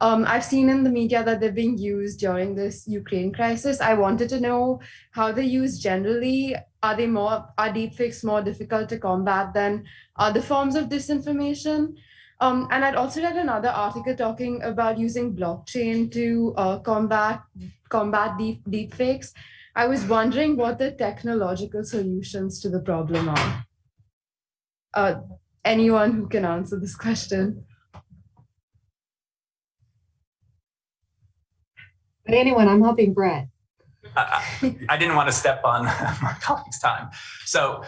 F: Um, I've seen in the media that they're being used during this Ukraine crisis. I wanted to know how they're used generally. Are they more, are deep fakes more difficult to combat than other forms of disinformation? Um, and I'd also read another article talking about using blockchain to uh, combat combat deep deep fakes. I was wondering what the technological solutions to the problem are. Uh, anyone who can answer this question.
C: But anyone, I'm helping Bret.
B: I, I- didn't want to step on my colleague's time. So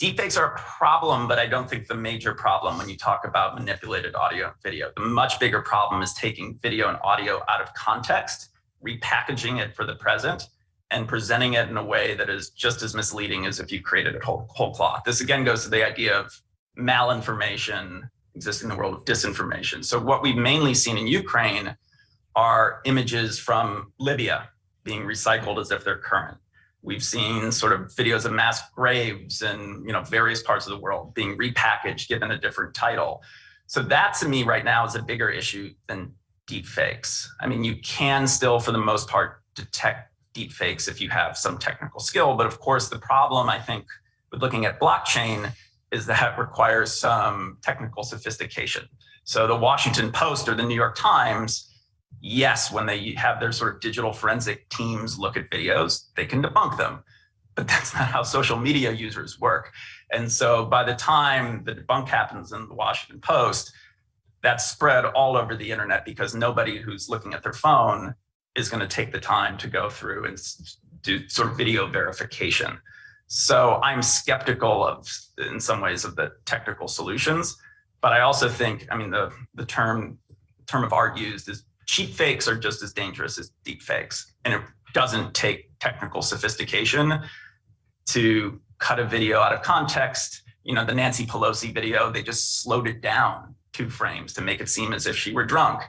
B: deepfakes are a problem, but I don't think the major problem when you talk about manipulated audio and video. The much bigger problem is taking video and audio out of context, repackaging it for the present, and presenting it in a way that is just as misleading as if you created it whole, whole cloth. This again goes to the idea of malinformation existing in the world of disinformation. So what we've mainly seen in Ukraine are images from Libya being recycled as if they're current. We've seen sort of videos of mass graves and you know various parts of the world being repackaged, given a different title. So that to me right now is a bigger issue than deep fakes. I mean, you can still, for the most part, detect deep fakes if you have some technical skill. But of course, the problem I think with looking at blockchain is that requires some technical sophistication. So the Washington Post or the New York Times yes, when they have their sort of digital forensic teams look at videos, they can debunk them. But that's not how social media users work. And so by the time the debunk happens in the Washington Post, that's spread all over the internet because nobody who's looking at their phone is going to take the time to go through and do sort of video verification. So I'm skeptical of, in some ways, of the technical solutions. But I also think, I mean, the, the term term of art used is cheap fakes are just as dangerous as deep fakes. And it doesn't take technical sophistication to cut a video out of context. You know, the Nancy Pelosi video, they just slowed it down two frames to make it seem as if she were drunk,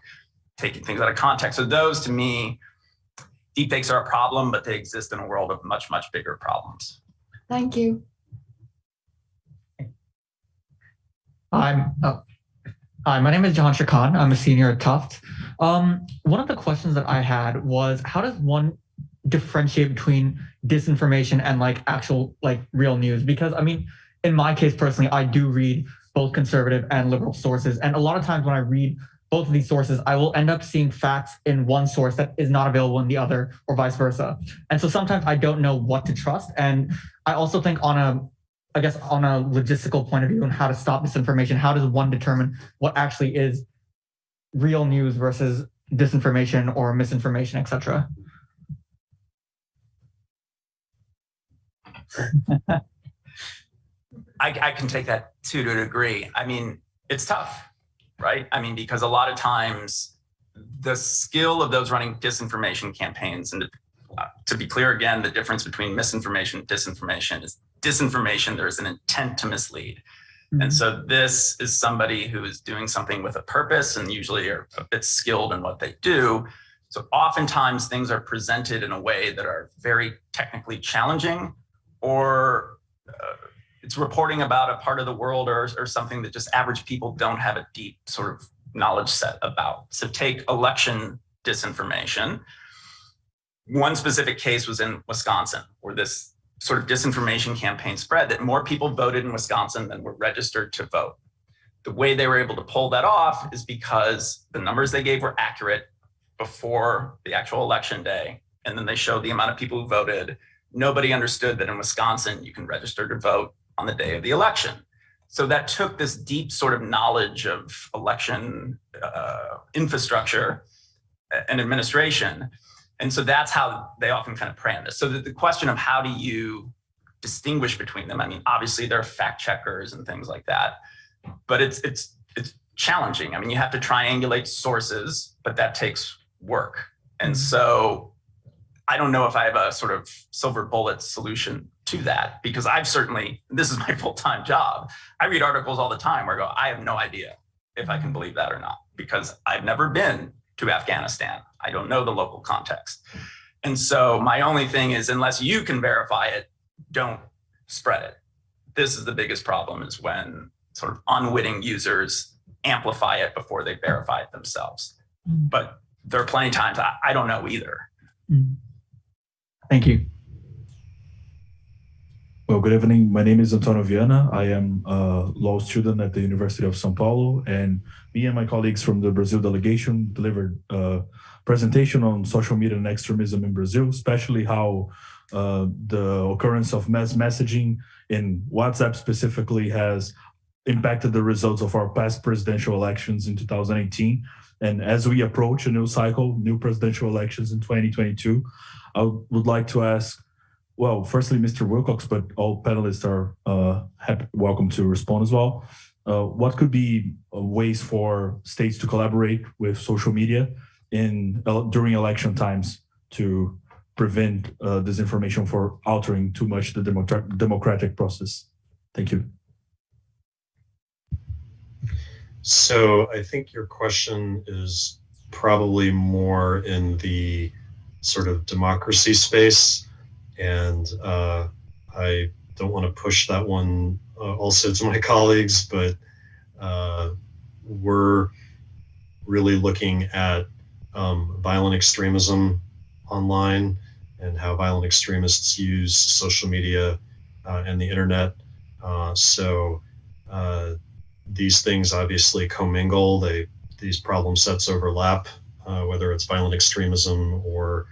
B: taking things out of context. So those to me, deep fakes are a problem, but they exist in a world of much, much bigger problems.
F: Thank you.
G: I'm, oh, hi, my name is John Khan. I'm a senior at Tufts. Um, one of the questions that I had was how does one differentiate between disinformation and like actual like real news? Because I mean, in my case personally, I do read both conservative and liberal sources. And a lot of times when I read both of these sources, I will end up seeing facts in one source that is not available in the other or vice versa. And so sometimes I don't know what to trust. And I also think on a I guess on a logistical point of view and how to stop misinformation, how does one determine what actually is real news versus disinformation or misinformation, etc.
B: I, I can take that too to a degree. I mean, it's tough, right? I mean, because a lot of times the skill of those running disinformation campaigns, and to be clear again, the difference between misinformation and disinformation is disinformation, there's an intent to mislead. And
G: Mhm.
B: so this is somebody who is doing something with a purpose and usually are a bit skilled in what they do. So oftentimes things are presented in a way that are very technically challenging or uh, it's reporting about a part of the world or, or something that just average people don't have a deep sort of knowledge set about. So take election disinformation. one specific case was in Wisconsin, where this sort of disinformation campaign spread that more people voted in Wisconsin than were registered to vote. The way they were able to pull that off is because the numbers they gave were accurate before the actual election day. And then they showed the amount of people who voted. Nobody understood that in Wisconsin, you can register to vote on the day of the election. So that took this deep sort of knowledge of election uh, infrastructure and administration. And so that's how they often kind of prey on this. So the, the question of how do you distinguish between them? I mean, obviously there are fact checkers and things like that, but it's it's it's challenging. I mean, you have to triangulate sources, but that takes work. And mm-hmm. so I don't know if I have a sort of silver bullet solution to that because I've certainly, this is my full-time job. I read articles all the time where I go, I have no idea if I can mm-hmm. believe that or not because I've never been to Afghanistan. I don't know the local context. And so my only thing is unless you can verify it, don't spread it. This is the biggest problem is when sort of unwitting users amplify it before they verify it themselves. Mm. But there are plenty of times I, I don't know either. Mm.
G: Thank you.
H: Well, good evening. My name is Antonio Viana. I am a law student at the University of São Paulo, and me and my colleagues from the Brazil delegation delivered a presentation on social media and extremism in Brazil, especially how uh, the occurrence of mass messaging in WhatsApp specifically has impacted the results of our past presidential elections in 2018. And as we approach a new cycle, new presidential elections in 2022, I would like to ask well, firstly, Mr. Wilcox, but all panelists are uh, happy, welcome to respond as well. Uh, what could be uh, ways for states to collaborate with social media in during election times to prevent uh, disinformation for altering too much the democratic process? Thank you.
D: So I think your question is probably more in the sort of democracy space and uh, I don't want to push that one uh, also to my colleagues, but uh, we're really looking at um, violent extremism online and how violent extremists use social media uh, and the internet. Uh, so uh, these things obviously commingle. They these problem sets overlap, whether it's violent extremism or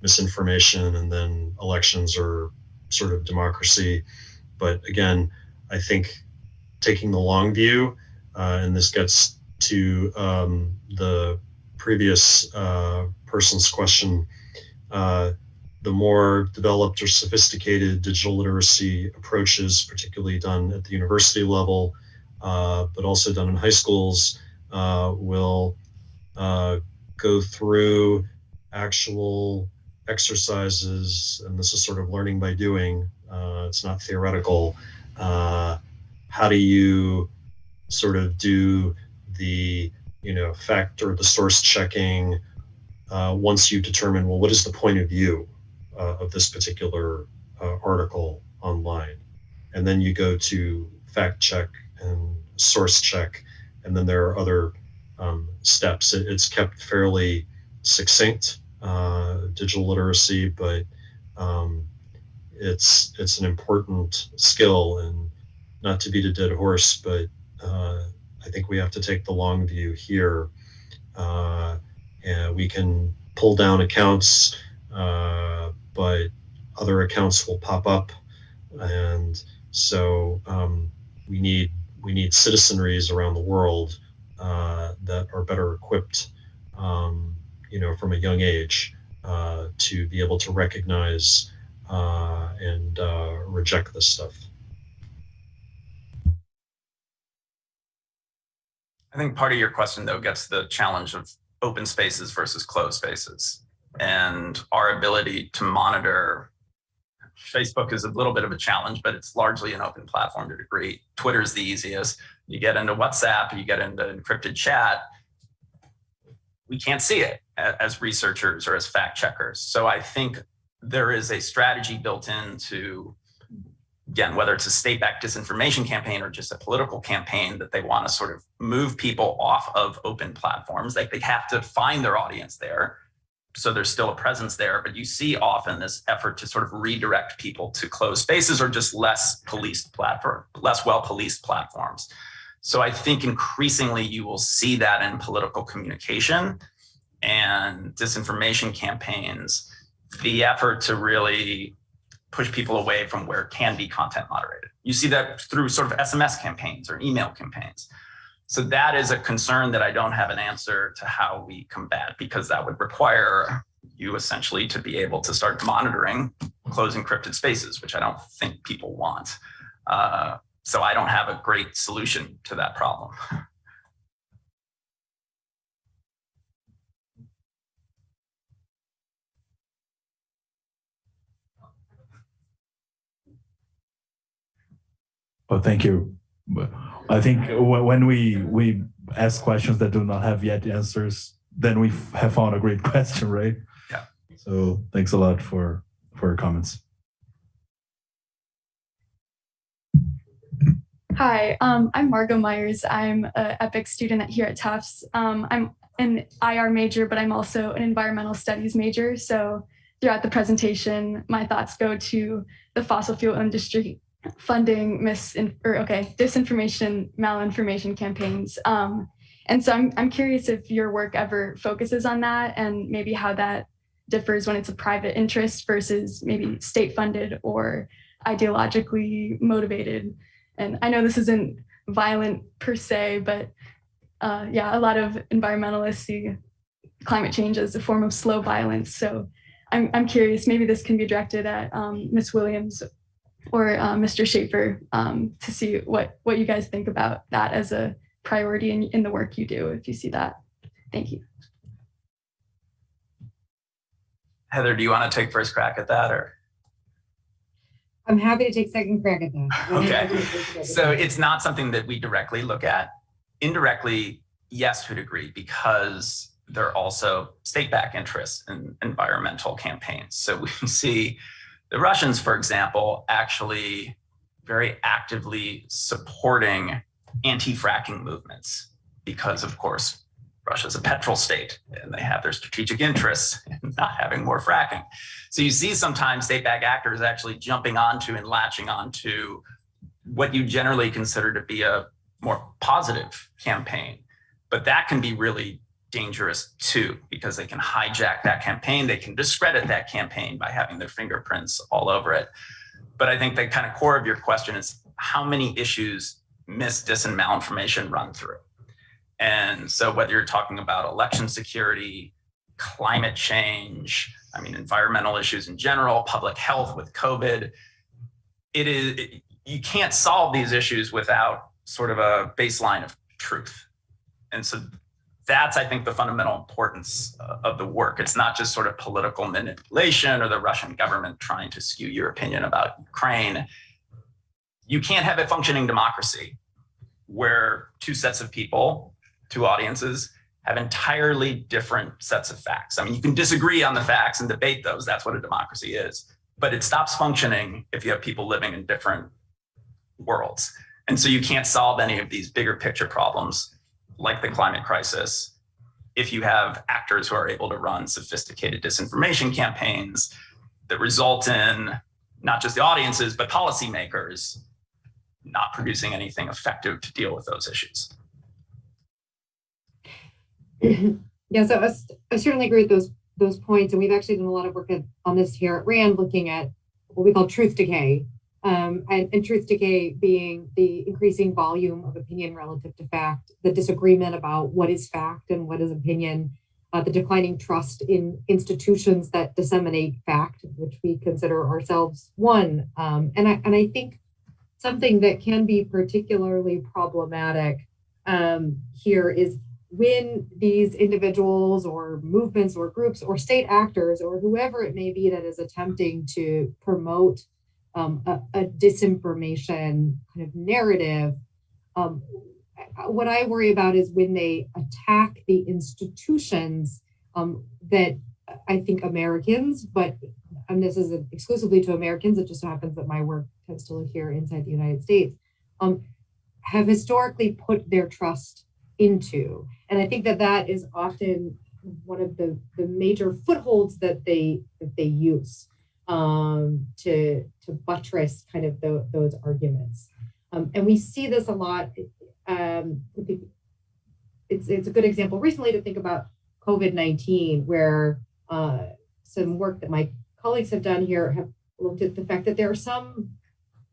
D: misinformation and then elections or sort of democracy. But again, I think taking the long view, uh, and this gets to um, the previous uh, person's question, uh, the more developed or sophisticated digital literacy approaches, particularly done at the university level, uh, but also done in high schools, uh, will uh, go through actual exercises, and this is sort of learning by doing, uh, it's not theoretical. How do you sort of do the, you know, fact or the source checking uh, once you determine, well, what is the point of view uh, of this particular uh, article online? And then you go to fact check and source check, and then there are other um, steps. It, it's kept fairly succinct uh, digital literacy, but um, it's it's an important skill and not to beat a dead horse, but uh, I think we have to take the long view here. Uh, and we can pull down accounts, uh, but other accounts will pop up, and so um, we need we need citizenries around the world uh, that are better equipped um, you know, from a young age uh, to be able to recognize uh, and uh, reject this stuff.
B: I think part of your question, though, gets the challenge of open spaces versus closed spaces and our ability to monitor. Facebook is a little bit of a challenge, but it's largely an open platform to degree. Twitter is the easiest. You get into WhatsApp, you get into encrypted chat, we can't see it as researchers or as fact checkers. So I think there is a strategy built into, again, whether it's a state-backed disinformation campaign or just a political campaign that they want to sort of move people off of open platforms. Like they have to find their audience there, so there's still a presence there, but you see often this effort to sort of redirect people to closed spaces or just less policed platform, less well policed platforms. So I think increasingly you will see that in political communication and disinformation campaigns, the effort to really push people away from where it can be content moderated. You see that through sort of SMS campaigns or email campaigns. So that is a concern that I don't have an answer to how we combat because that would require you essentially to be able to start monitoring closed encrypted spaces, which I don't think people want. Uh, so I don't have a great solution to that problem.
H: Oh, thank you. I think when we we ask questions that do not have yet answers, then we have found a great question, right?
B: Yeah.
H: So thanks a lot for for your comments.
I: Hi, um, I'm Margot Myers. I'm an EPIIC student here at Tufts. Um, I'm an IR major, but I'm also an environmental studies major. So throughout the presentation, my thoughts go to the fossil fuel industry funding mis or okay disinformation, malinformation campaigns. Um, and so I'm I'm curious if your work ever focuses on that and maybe how that differs when it's a private interest versus maybe state funded or ideologically motivated and I know this isn't violent per se, but uh, yeah, a lot of environmentalists see climate change as a form of slow violence. So I'm, I'm curious, maybe this can be directed at um, Ms. Williams or uh, Mr. Schafer um, to see what, what you guys think about that as a priority in, in the work you do, if you see that. Thank you.
B: Heather, do you want to take first crack at that or?
C: I'm happy to take second crack at that.
B: Okay. So it's not something that we directly look at. Indirectly, yes, to a degree, because there are also state-backed interests in environmental campaigns. So we see the Russians, for example, actually very actively supporting anti-fracking movements because, of course, Russia's a petrol state and they have their strategic interests in not having more fracking. So you see sometimes state-backed actors actually jumping onto and latching onto what you generally consider to be a more positive campaign. But that can be really dangerous too, because they can hijack that campaign. They can discredit that campaign by having their fingerprints all over it. But I think the kind of core of your question is how many issues mis, dis, and malinformation run through? And so whether you're talking about election security, climate change, I mean, environmental issues in general, public health with COVID, it is, it, you can't solve these issues without sort of a baseline of truth. And so that's, I think, the fundamental importance uh, of the work. It's not just sort of political manipulation or the Russian government trying to skew your opinion about Ukraine. You can't have a functioning democracy where two sets of people two audiences have entirely different sets of facts. I mean, you can disagree on the facts and debate those. That's what a democracy is. But it stops functioning if you have people living in different worlds. And so you can't solve any of these bigger picture problems like the climate crisis if you have actors who are able to run sophisticated disinformation campaigns that result in not just the audiences, but policymakers not producing anything effective to deal with those issues.
C: yeah, so I, I, certainly agree with those those points, and we've actually done a lot of work on this here at RAND, looking at what we call truth decay, um, and, truth decay being the increasing volume of opinion relative to fact, the disagreement about what is fact and what is opinion, uh, the declining trust in institutions that disseminate fact, which we consider ourselves one, um, and I and I think something that can be particularly problematic um, here is when these individuals or movements or groups or state actors or whoever it may be that is attempting to promote um, a, a, disinformation kind of narrative, um, what I worry about is when they attack the institutions um, that I think Americans, but and this is exclusively to Americans, it just so happens that my work tends to live here inside the United States, um, have historically put their trust into. And I think that that is often one of the, the major footholds that they that they use um, to to buttress kind of tho- those arguments. Um, and we see this a lot. Um, it's it's a good example recently to think about COVID nineteen, where uh, some work that my colleagues have done here have looked at the fact that there are some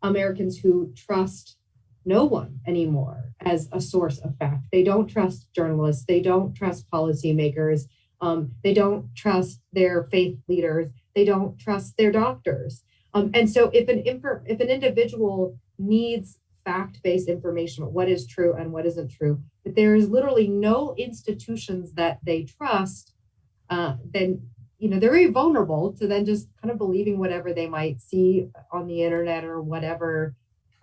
C: Americans who trust no one anymore as a source of fact. They don't trust journalists. They don't trust policymakers. Um, they don't trust their faith leaders. They don't trust their doctors. Um, and so if an if an individual needs fact-based information what is true and what isn't true, but there is literally no institutions that they trust, uh, then you know they're very vulnerable to then just kind of believing whatever they might see on the internet or whatever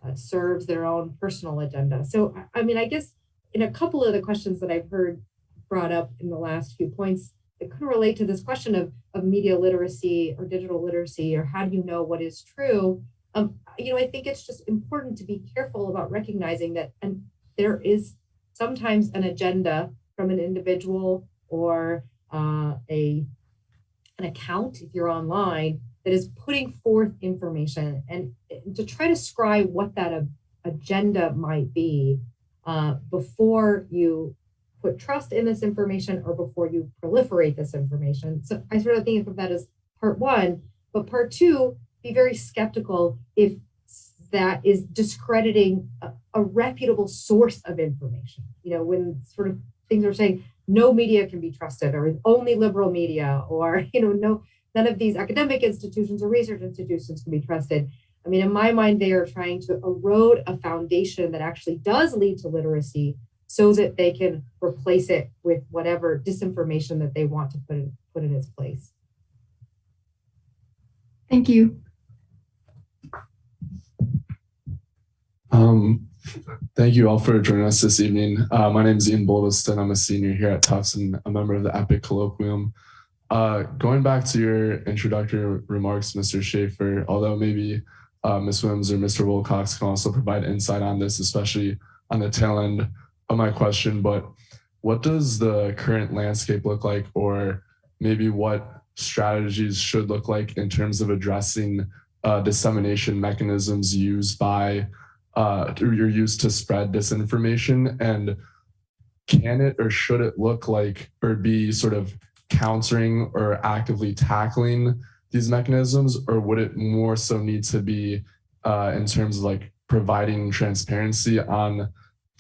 C: uh, serves their own personal agenda. So, I mean, I guess in a couple of the questions that I've heard brought up in the last few points, it could relate to this question of, of media literacy or digital literacy, or how do you know what is true? Um, you know, I think it's just important to be careful about recognizing that and there is sometimes an agenda from an individual or uh, a an account if you're online that is putting forth information and to try to describe what that agenda might be uh, before you put trust in this information or before you proliferate this information. So I sort of think of that as part one, but part two, be very skeptical if that is discrediting a, a reputable source of information. You know, when sort of things are saying no media can be trusted or only liberal media or, you know, no, none of these academic institutions or research institutions can be trusted. I mean, in my mind, they are trying to erode a foundation that actually does lead to literacy so that they can replace it with whatever disinformation that they want to put in, put in its place.
I: Thank you.
J: Um, thank you all for joining us this evening. Uh, my name is Ian Boldeston. I'm a senior here at Tufts and a member of the EPIIC Colloquium. Uh, going back to your introductory remarks, Mr. Schafer, although maybe uh, Ms. Williams or Mr. Wilcox can also provide insight on this, especially on the tail end my question, but what does the current landscape look like or maybe what strategies should look like in terms of addressing uh, dissemination mechanisms used by uh, or used to spread disinformation? And can it or should it look like or be sort of countering or actively tackling these mechanisms, or would it more so need to be uh, in terms of like providing transparency on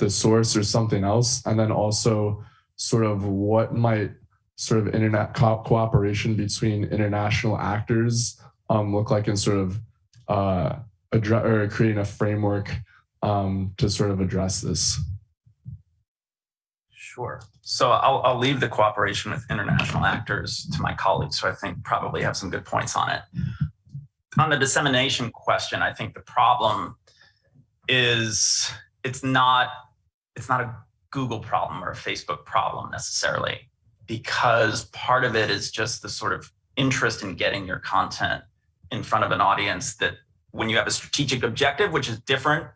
J: the source or something else? And then also sort of what might sort of internet co cooperation between international actors um, look like in sort of uh, address or creating a framework um, to sort of address this?
B: Sure. So I'll, I'll leave the cooperation with international actors to my colleagues, who I think probably have some good points on it. On the dissemination question, I think the problem is it's not it's not a Google problem or a Facebook problem necessarily, because part of it is just the sort of interest in getting your content in front of an audience that when you have a strategic objective, which is different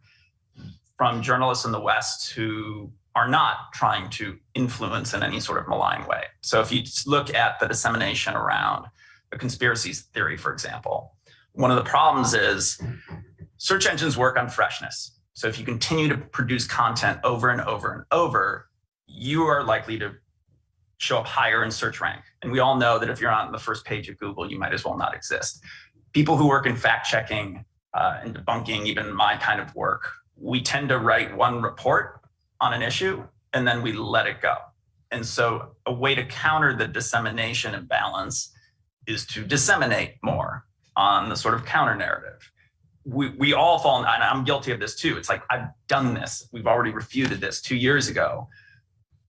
B: from journalists in the West who are not trying to influence in any sort of malign way. So if you look at the dissemination around a conspiracy theory, for example, one of the problems is search engines work on freshness. So if you continue to produce content over and over and over, you are likely to show up higher in search rank. And we all know that if you're on the first page of Google, you might as well not exist. People who work in fact checking uh, and debunking even my kind of work, we tend to write one report on an issue and then we let it go. And so a way to counter the dissemination imbalance is to disseminate more on the sort of counter narrative. We, we all fall, and I'm guilty of this too. It's like, I've done this. We've already refuted this two years ago.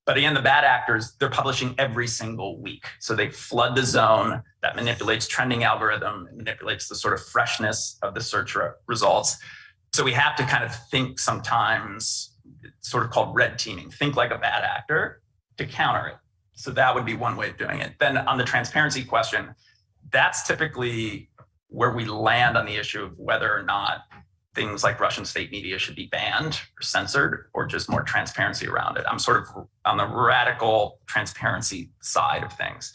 B: But again, the bad actors, they're publishing every single week. So they flood the zone that manipulates trending algorithm, manipulates the sort of freshness of the search re results. So we have to kind of think sometimes sort of called red teaming. Think like a bad actor to counter it. So that would be one way of doing it. Then on the transparency question, that's typically where we land on the issue of whether or not things like Russian state media should be banned or censored or just more transparency around it. I'm sort of on the radical transparency side of things.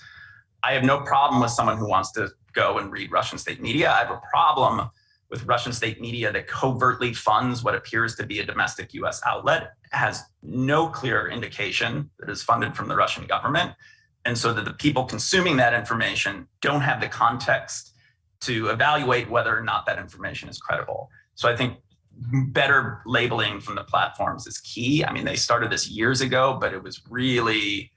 B: I have no problem with someone who wants to go and read Russian state media. I have a problem with Russian state media that covertly funds what appears to be a domestic US outlet, has no clear indication that is funded from the Russian government. And so that the people consuming that information don't have the context to evaluate whether or not that information is credible. So I think better labeling from the platforms is key. I mean, they started this years ago, but it was really,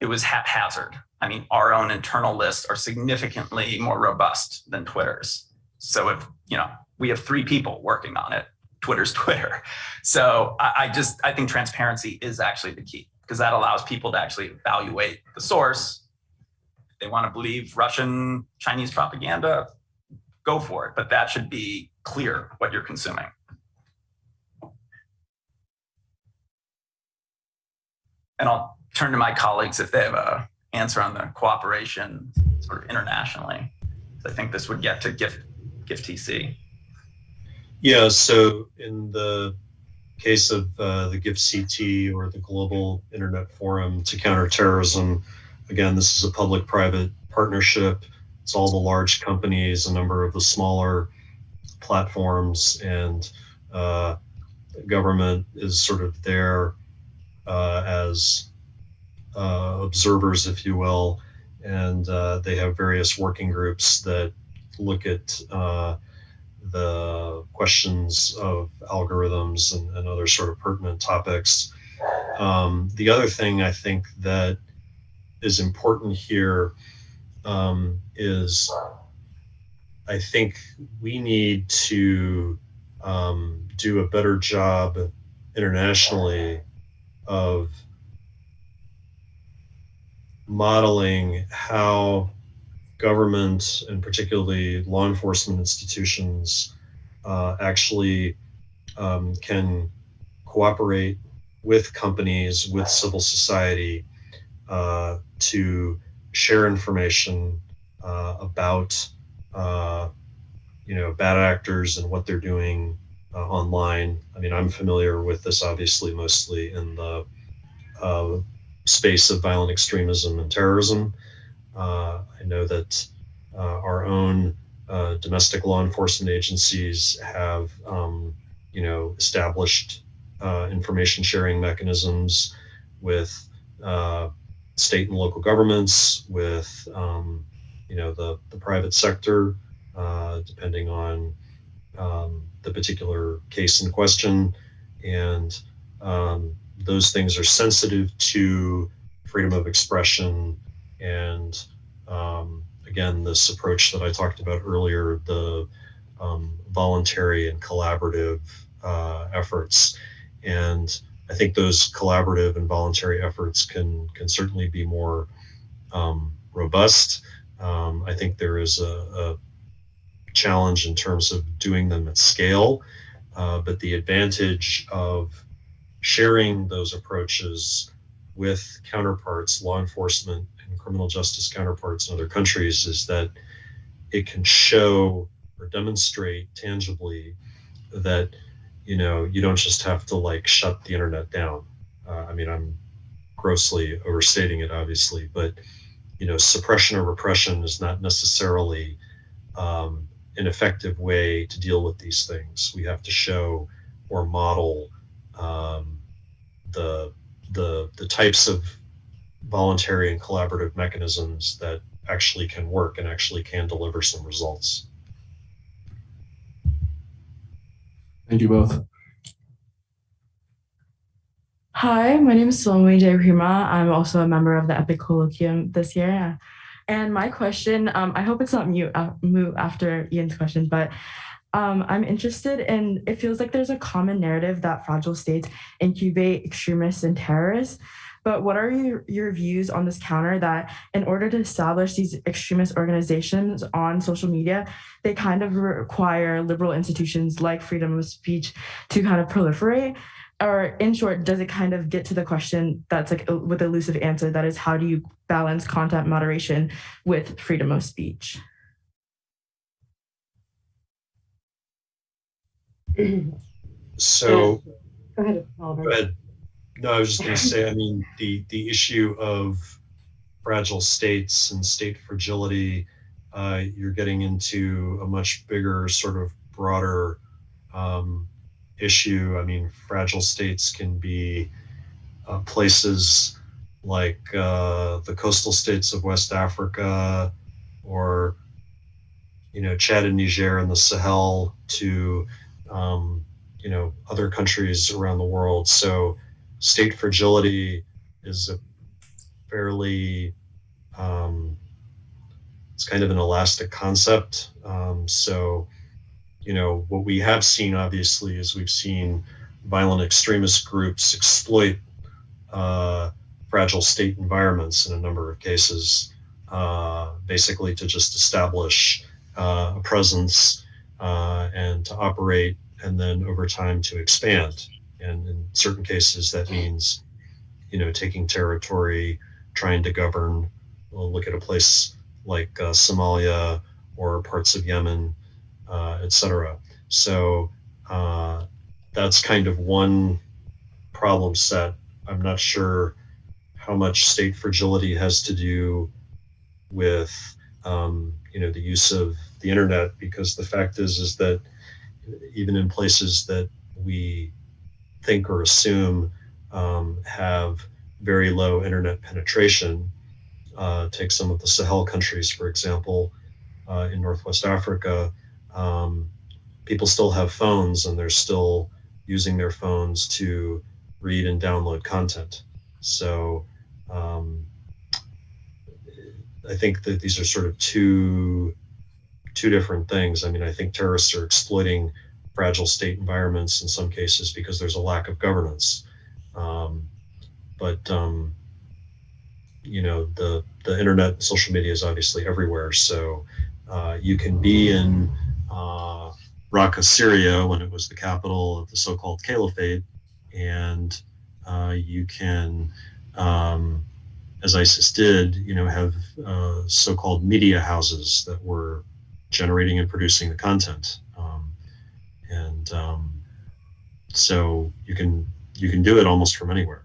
B: it was haphazard. I mean, our own internal lists are significantly more robust than Twitter's. So if, you know, we have three people working on it, Twitter's Twitter. So I, I just, I think transparency is actually the key because that allows people to actually evaluate the source. They want to believe Russian, Chinese propaganda, go for it. But that should be clear what you're consuming. And I'll turn to my colleagues if they have a answer on the cooperation sort of internationally. I think this would get to GIFT, GIFCT.
D: Yeah, so in the case of uh, the GIFCT or the Global Internet Forum to Counter Terrorism, again, this is a public-private partnership. It's all the large companies, a number of the smaller platforms, and uh, government is sort of there uh, as uh, observers, if you will, and uh, they have various working groups that look at uh, the questions of algorithms and, and, other sort of pertinent topics. Um, the other thing I think that is important here um, is I think we need to um, do a better job internationally of modeling how government and particularly law enforcement institutions uh, actually um, can cooperate with companies, with civil society uh, to share information uh, about uh, you know bad actors and what they're doing uh, online. I mean, I'm familiar with this obviously mostly in the uh, space of violent extremism and terrorism. Uh, I know that uh, our own uh, domestic law enforcement agencies have, um, you know, established information sharing mechanisms with state and local governments, with um, you know the the private sector, uh, depending on um, the particular case in question, and um, those things are sensitive to freedom of expression and um, again this approach that I talked about earlier, the um, voluntary and collaborative uh, efforts, and I think those collaborative and voluntary efforts can can certainly be more um, robust. Um, I think there is a, a, challenge in terms of doing them at scale, uh, but the advantage of sharing those approaches with counterparts, law enforcement and criminal justice counterparts in other countries is that it can show or demonstrate tangibly that you know, you don't just have to like shut the internet down. Uh, I mean, I'm grossly overstating it, obviously, but you know, suppression or repression is not necessarily um, an effective way to deal with these things. We have to show or model um, the the the types of voluntary and collaborative mechanisms that actually can work and actually can deliver some results.
J: Thank you both.
K: Hi, my name is Salome J. Prima. I'm also a member of the EPIIC Colloquium this year. And my question, um, I hope it's not mute, uh, mute after Ian's question, but um, I'm interested in, it feels like there's a common narrative that fragile states incubate extremists and terrorists. But what are your, your views on this counter that in order to establish these extremist organizations on social media, they kind of require liberal institutions like freedom of speech to kind of proliferate? Or in short, does it kind of get to the question that's like with elusive answer that is how do you balance content moderation with freedom of speech?
D: So,
C: Go ahead, Oliver.
D: go ahead. No, I was just going to say, I mean, the, the issue of fragile states and state fragility, uh, you're getting into a much bigger, sort of broader um, issue. I mean, fragile states can be uh, places like uh, the coastal states of West Africa or, you know, Chad and Niger and the Sahel to, um, you know, other countries around the world. So state fragility is a fairly, um, it's kind of an elastic concept. Um, so, you know, what we have seen obviously is we've seen violent extremist groups exploit uh, fragile state environments in a number of cases, uh, basically to just establish uh, a presence uh, and to operate, and then over time to expand. And in certain cases, that means, you know, taking territory, trying to govern. We'll look at a place like uh, Somalia or parts of Yemen, uh, et cetera. So uh, that's kind of one problem set. I'm not sure how much state fragility has to do with um, you know the use of the internet because the fact is is that even in places that we think or assume um, have very low internet penetration. Uh, take some of the Sahel countries for example uh, in Northwest Africa. Um, people still have phones and they're still using their phones to read and download content. So um, I think that these are sort of two two different things. I mean, I think terrorists are exploiting fragile state environments in some cases because there's a lack of governance. Um, but um, you know, the the internet, social media is obviously everywhere. So uh, you can be in uh, Raqqa, Syria, when it was the capital of the so-called caliphate, and uh, you can um, as ISIS did, you know, have uh, so-called media houses that were generating and producing the content, and um, so you can you can do it almost from anywhere.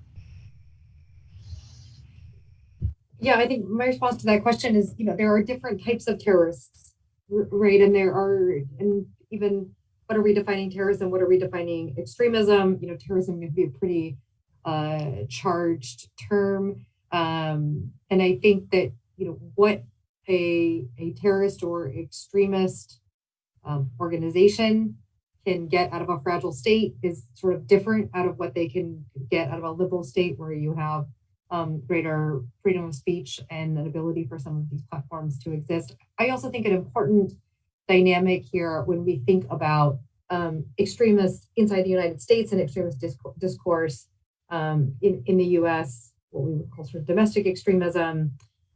C: Yeah, I think my response to that question is, you know, there are different types of terrorists, right? And there are, and even what are we defining terrorism? What are we defining extremism? You know, terrorism can be a pretty uh, charged term. Um, and I think that, you know, what a, a terrorist or extremist um, organization can get out of a fragile state is sort of different out of what they can get out of a liberal state where you have um, greater freedom of speech and an ability for some of these platforms to exist. I also think an important dynamic here when we think about um, extremists inside the United States and extremist discourse um, in, in the US, what we would call sort of domestic extremism,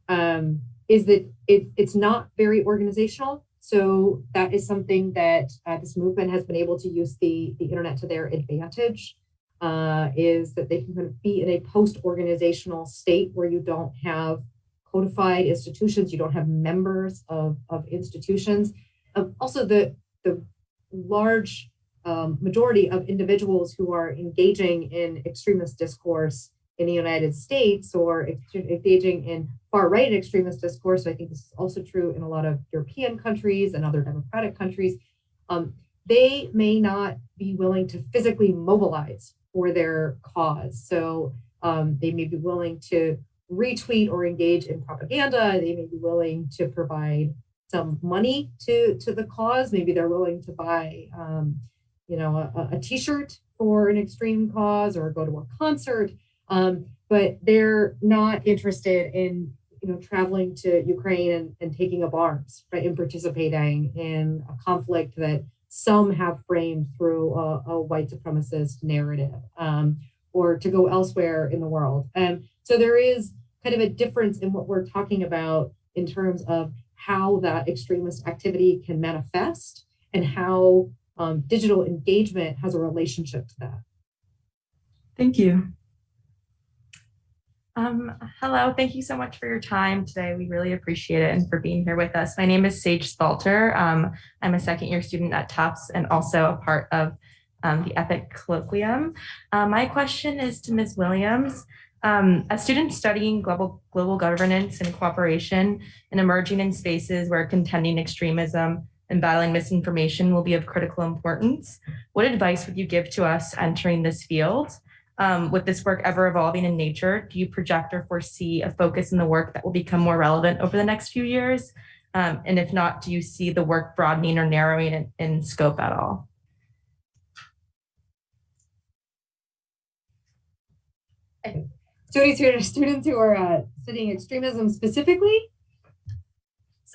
C: um, is that it, it's not very organizational. So that is something that uh, this movement has been able to use the, the internet to their advantage, uh, is that they can kind of be in a post-organizational state where you don't have codified institutions, you don't have members of, of institutions. Um, also, the, the large um, majority of individuals who are engaging in extremist discourse in the United States or engaging in far right extremist discourse. I think this is also true in a lot of European countries and other democratic countries. Um, they may not be willing to physically mobilize for their cause. So um, they may be willing to retweet or engage in propaganda. They may be willing to provide some money to, to the cause. Maybe they're willing to buy um, you know, a, a t-shirt for an extreme cause or go to a concert, um, but they're not interested in, you know, traveling to Ukraine and, and taking up arms, right, and participating in a conflict that some have framed through a, a white supremacist narrative um, or to go elsewhere in the world. And so there is kind of a difference in what we're talking about in terms of how that extremist activity can manifest and how um, digital engagement has a relationship to that.
K: Thank you. Um, hello, thank you so much for your time today. We really appreciate it and for being here with us. My name is Sage Stalter. Um, I'm a second year student at Tufts and also a part of um, the EPIIC colloquium. Uh, my question is to Ms. Williams. Um, as students studying global, global governance and cooperation and emerging in spaces where contending extremism and battling misinformation will be of critical importance, what advice would you give to us entering this field? Um, with this work ever evolving in nature, do you project or foresee a focus in the work that will become more relevant over the next few years? Um, and if not, do you see the work broadening or narrowing in, in scope at all?
C: Students who are students who are uh, studying extremism specifically.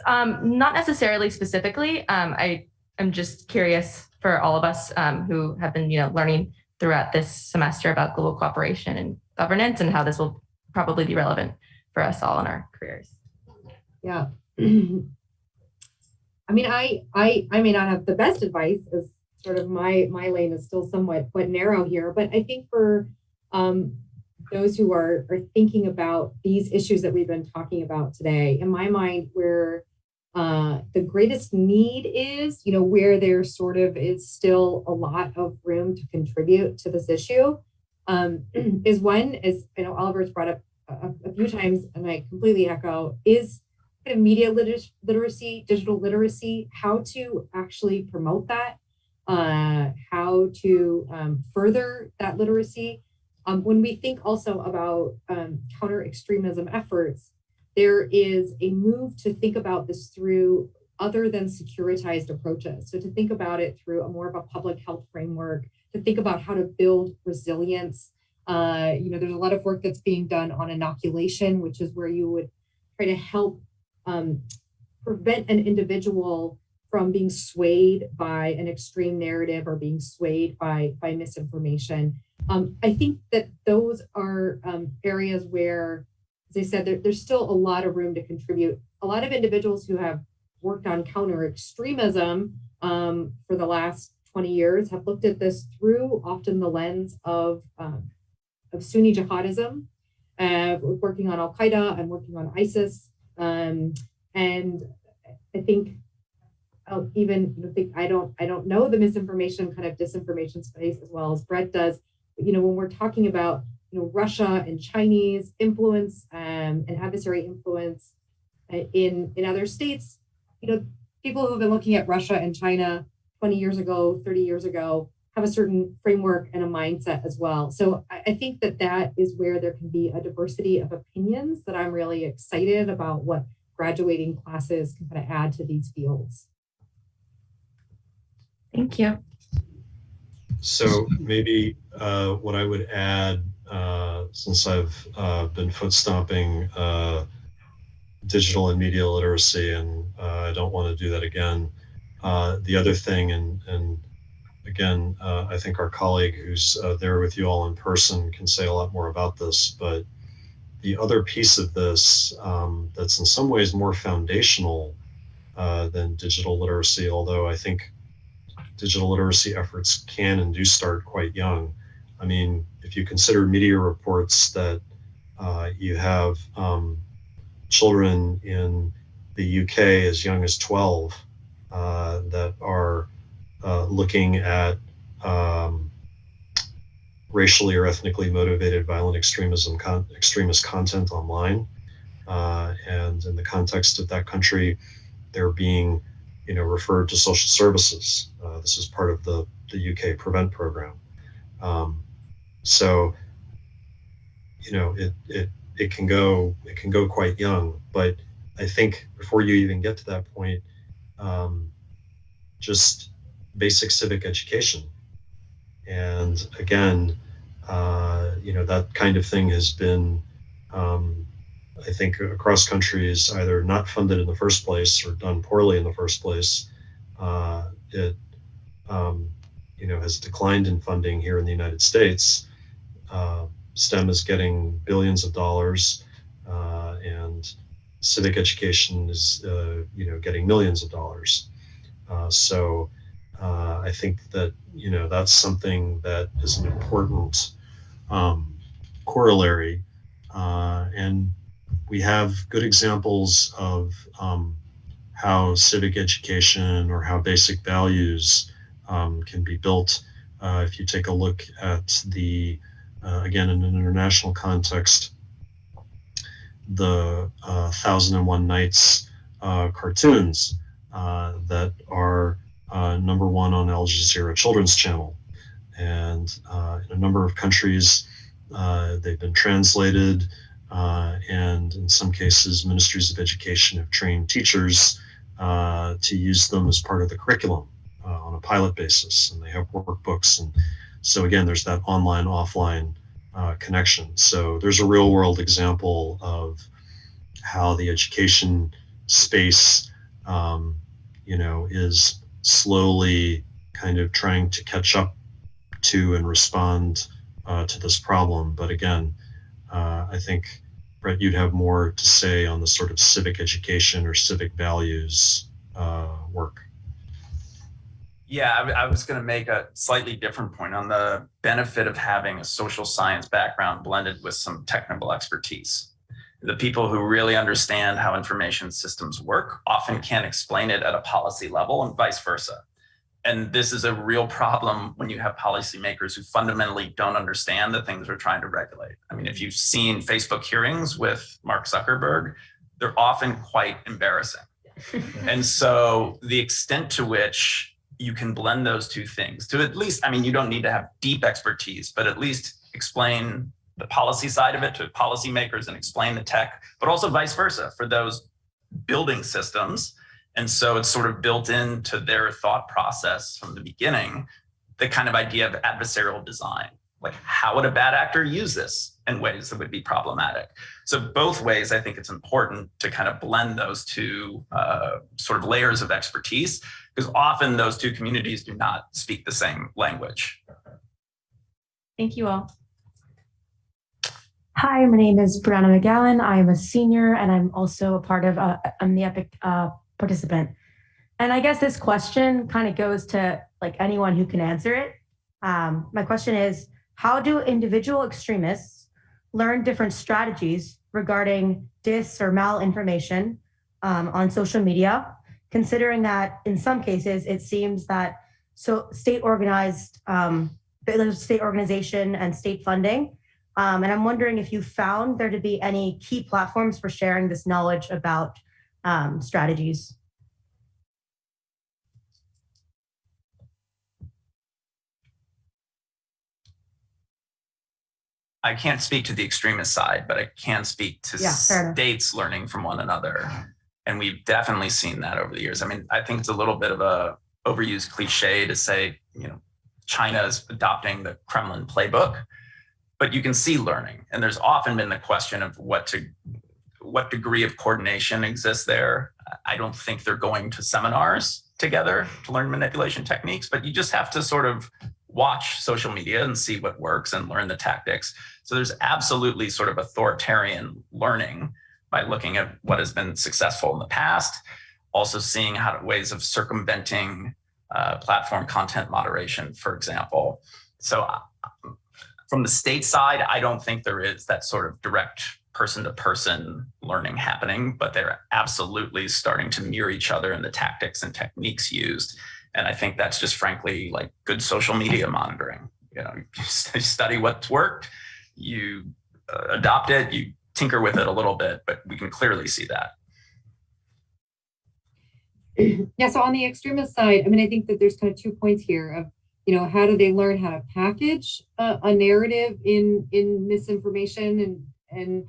K: Um, not necessarily specifically. Um, I am just curious for all of us um, who have been, you know, learning throughout this semester about global cooperation and governance and how this will probably be relevant for us all in our careers.
C: Yeah. I mean, I, I, I may not have the best advice as sort of my, my lane is still somewhat but narrow here, but I think for um, those who are, are thinking about these issues that we've been talking about today, in my mind, where uh, the greatest need is, you know, where there sort of is still a lot of room to contribute to this issue, um, is one, as I know Oliver's brought up a, a, few times, and I completely echo, is kind of media liter literacy, digital literacy, how to actually promote that, uh, how to um, further that literacy. Um, when we think also about um, counter extremism efforts, there is a move to think about this through other than securitized approaches. So to think about it through a more of a public health framework, to think about how to build resilience. Uh, you know, there's a lot of work that's being done on inoculation, which is where you would try to help um, prevent an individual from being swayed by an extreme narrative or being swayed by, by misinformation. Um, I think that those are um, areas where, as I said, there, there's still a lot of room to contribute. A lot of individuals who have worked on counter extremism um, for the last 20 years have looked at this through often the lens of, um, of Sunni jihadism, uh, working on Al Qaeda and working on ISIS. Um, and I think I'll even you know, think I don't I don't know the misinformation kind of disinformation space as well as Bret does. But, you know, when we're talking about you know Russia and Chinese influence um, and adversary influence uh, in in other states, you know, people who have been looking at Russia and China 20 years ago, 30 years ago, have a certain framework and a mindset as well. So I, I think that that is where there can be a diversity of opinions that I'm really excited about what graduating classes can kind of add to these fields.
K: Thank you.
D: So maybe uh, what I would add, since I've uh, been foot stomping uh, digital and media literacy, and uh, I don't want to do that again. Uh, the other thing, and, and again, I think our colleague who's there with you all in person can say a lot more about this, but the other piece of this um, that's in some ways more foundational than digital literacy, although I think digital literacy efforts can and do start quite young. I mean, if you consider media reports that uh, you have um, children in the UK as young as 12 uh, that are uh, looking at um, racially or ethnically motivated violent extremism, con extremist content online. Uh, and in the context of that country, they're being you know, referred to social services. Uh, this is part of the, the UK Prevent program. Um, so, you know, it, it, it can go, it can go quite young, but I think before you even get to that point, um, just basic civic education. And again, uh, you know, that kind of thing has been um, I think across countries either not funded in the first place or done poorly in the first place. Uh, it um, you know has declined in funding here in the United States. Uh, STEM is getting billions of dollars, uh, and civic education is uh, you know getting millions of dollars. Uh, so uh, I think that you know that's something that is an important um, corollary and we have good examples of um, how civic education or how basic values um, can be built. Uh, if you take a look at the, uh, again, in an international context, the uh, Thousand and One Nights uh, cartoons uh, that are uh, number one on Al Jazeera Children's Channel. And in a number of countries, they've been translated. and in some cases, ministries of education have trained teachers to use them as part of the curriculum on a pilot basis. And they have workbooks. And so again, there's that online, offline uh, connection. So there's a real world example of how the education space, um, you know, is slowly kind of trying to catch up to and respond uh, to this problem. But again, uh, I think, Bret, you'd have more to say on the sort of civic education or civic values uh, work.
B: Yeah, I, I was going to make a slightly different point on the benefit of having a social science background blended with some technical expertise. The people who really understand how information systems work often can't explain it at a policy level and vice versa. And this is a real problem when you have policymakers who fundamentally don't understand the things we're trying to regulate. I mean, if you've seen Facebook hearings with Mark Zuckerberg, they're often quite embarrassing. and so the extent to which you can blend those two things to at least, I mean, you don't need to have deep expertise, but at least explain the policy side of it to policymakers and explain the tech, but also vice versa for those building systems. And so it's sort of built into their thought process from the beginning, the kind of idea of adversarial design. Like how would a bad actor use this in ways that would be problematic? So both ways, I think it's important to kind of blend those two uh, sort of layers of expertise because often those two communities do not speak the same language.
I: Thank you all.
K: Hi, my name is Brianna McGowan. I'm a senior and I'm also a part of, uh, I'm the EPIIC uh, participant. And I guess this question kind of goes to like anyone who can answer it. Um, my question is, how do individual extremists learn different strategies regarding dis or malinformation um, on social media considering that in some cases it seems that so state organized um, state organization and state funding. Um, and I'm wondering if you found there to be any key platforms for sharing this knowledge about um, strategies.
B: I can't speak to the extremist side, but I can speak to
K: Yeah,
B: states learning from one another. And we've definitely seen that over the years. I mean, I think it's a little bit of a overused cliche to say, you know, China is adopting the Kremlin playbook, but you can see learning. And there's often been the question of what to what degree of coordination exists there. I don't think they're going to seminars together to learn manipulation techniques, but you just have to sort of watch social media and see what works and learn the tactics. So there's absolutely sort of authoritarian learning by looking at what has been successful in the past, also seeing how to, ways of circumventing uh, platform content moderation, for example. So uh, from the state side, I don't think there is that sort of direct person to person learning happening, but they're absolutely starting to mirror each other in the tactics and techniques used. And I think that's just frankly like good social media monitoring. You know, you study what's worked, you uh, adopt it, you tinker with it a little bit, but we can clearly see that.
C: Yeah, so on the extremist side, I mean, I think that there's kind of two points here of, you know, how do they learn how to package a, a narrative in in misinformation and and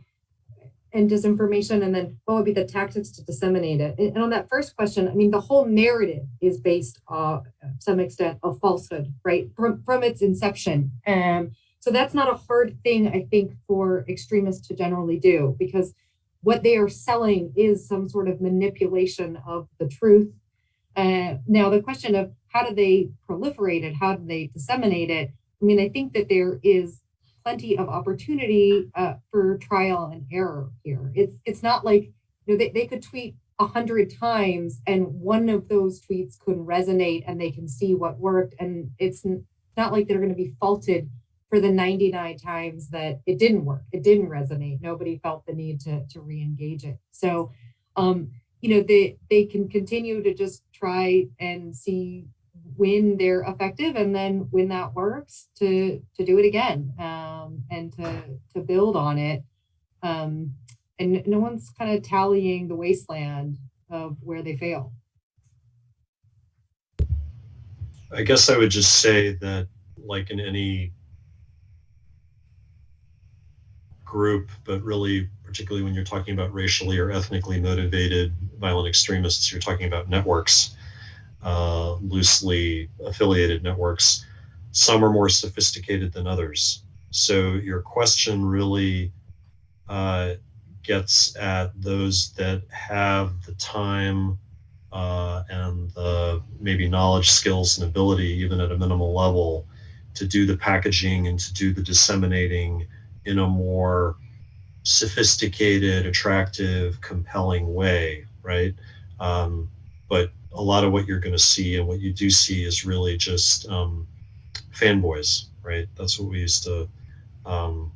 C: and disinformation, and then what would be the tactics to disseminate it? And, and on that first question, I mean, the whole narrative is based, uh, to some extent, of falsehood, right, from from its inception. Um, so that's not a hard thing, I think, for extremists to generally do because what they are selling is some sort of manipulation of the truth. Uh, now, the question of how do they proliferate it? How do they disseminate it? I mean, I think that there is plenty of opportunity uh, for trial and error here. It's it's not like you know they, they could tweet a hundred times and one of those tweets could resonate and they can see what worked and it's not like they're going to be faulted for the 99 times that it didn't work, it didn't resonate. Nobody felt the need to, to re-engage it. So, um, you know, they, they can continue to just try and see when they're effective and then when that works to, to do it again um, and to, to build on it. Um, and no one's kind of tallying the wasteland of where they fail.
D: I guess I would just say that, like in any group, but really, particularly when you're talking about racially or ethnically motivated violent extremists, you're talking about networks, uh, loosely affiliated networks. Some are more sophisticated than others. So your question really uh, gets at those that have the time uh, and the maybe knowledge, skills, and ability, even at a minimal level, to do the packaging and to do the disseminating in a more sophisticated, attractive, compelling way, right? Um, but a lot of what you're going to see and what you do see is really just um, fanboys, right? That's what we used to, um,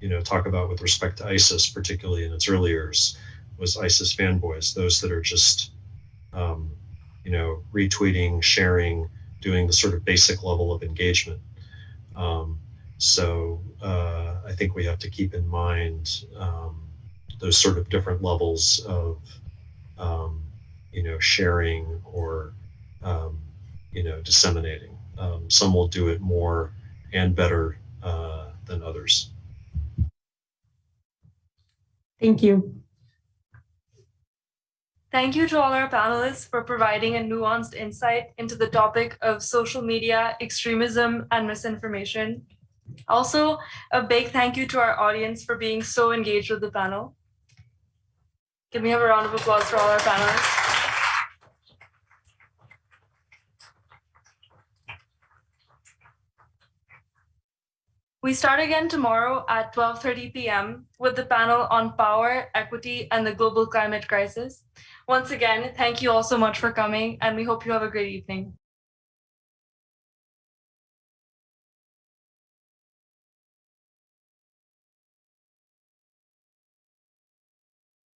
D: you know, talk about with respect to ISIS, particularly in its early years, was ISIS fanboys, those that are just, um, you know, retweeting, sharing, doing the sort of basic level of engagement. Um, so uh, I think we have to keep in mind um, those sort of different levels of, um, you know, sharing or, um, you know, disseminating. Um, some will do it more and better uh, than others.
K: Thank you.
A: Thank you to all our panelists for providing a nuanced insight into the topic of social media, extremism, and misinformation. Also, a big thank you to our audience for being so engaged with the panel. Can we have a round of applause for all our panelists? We start again tomorrow at 12.30 p.m. with the panel on power, equity, and the global climate crisis. Once again, thank you all so much for coming, and we hope you have a great evening.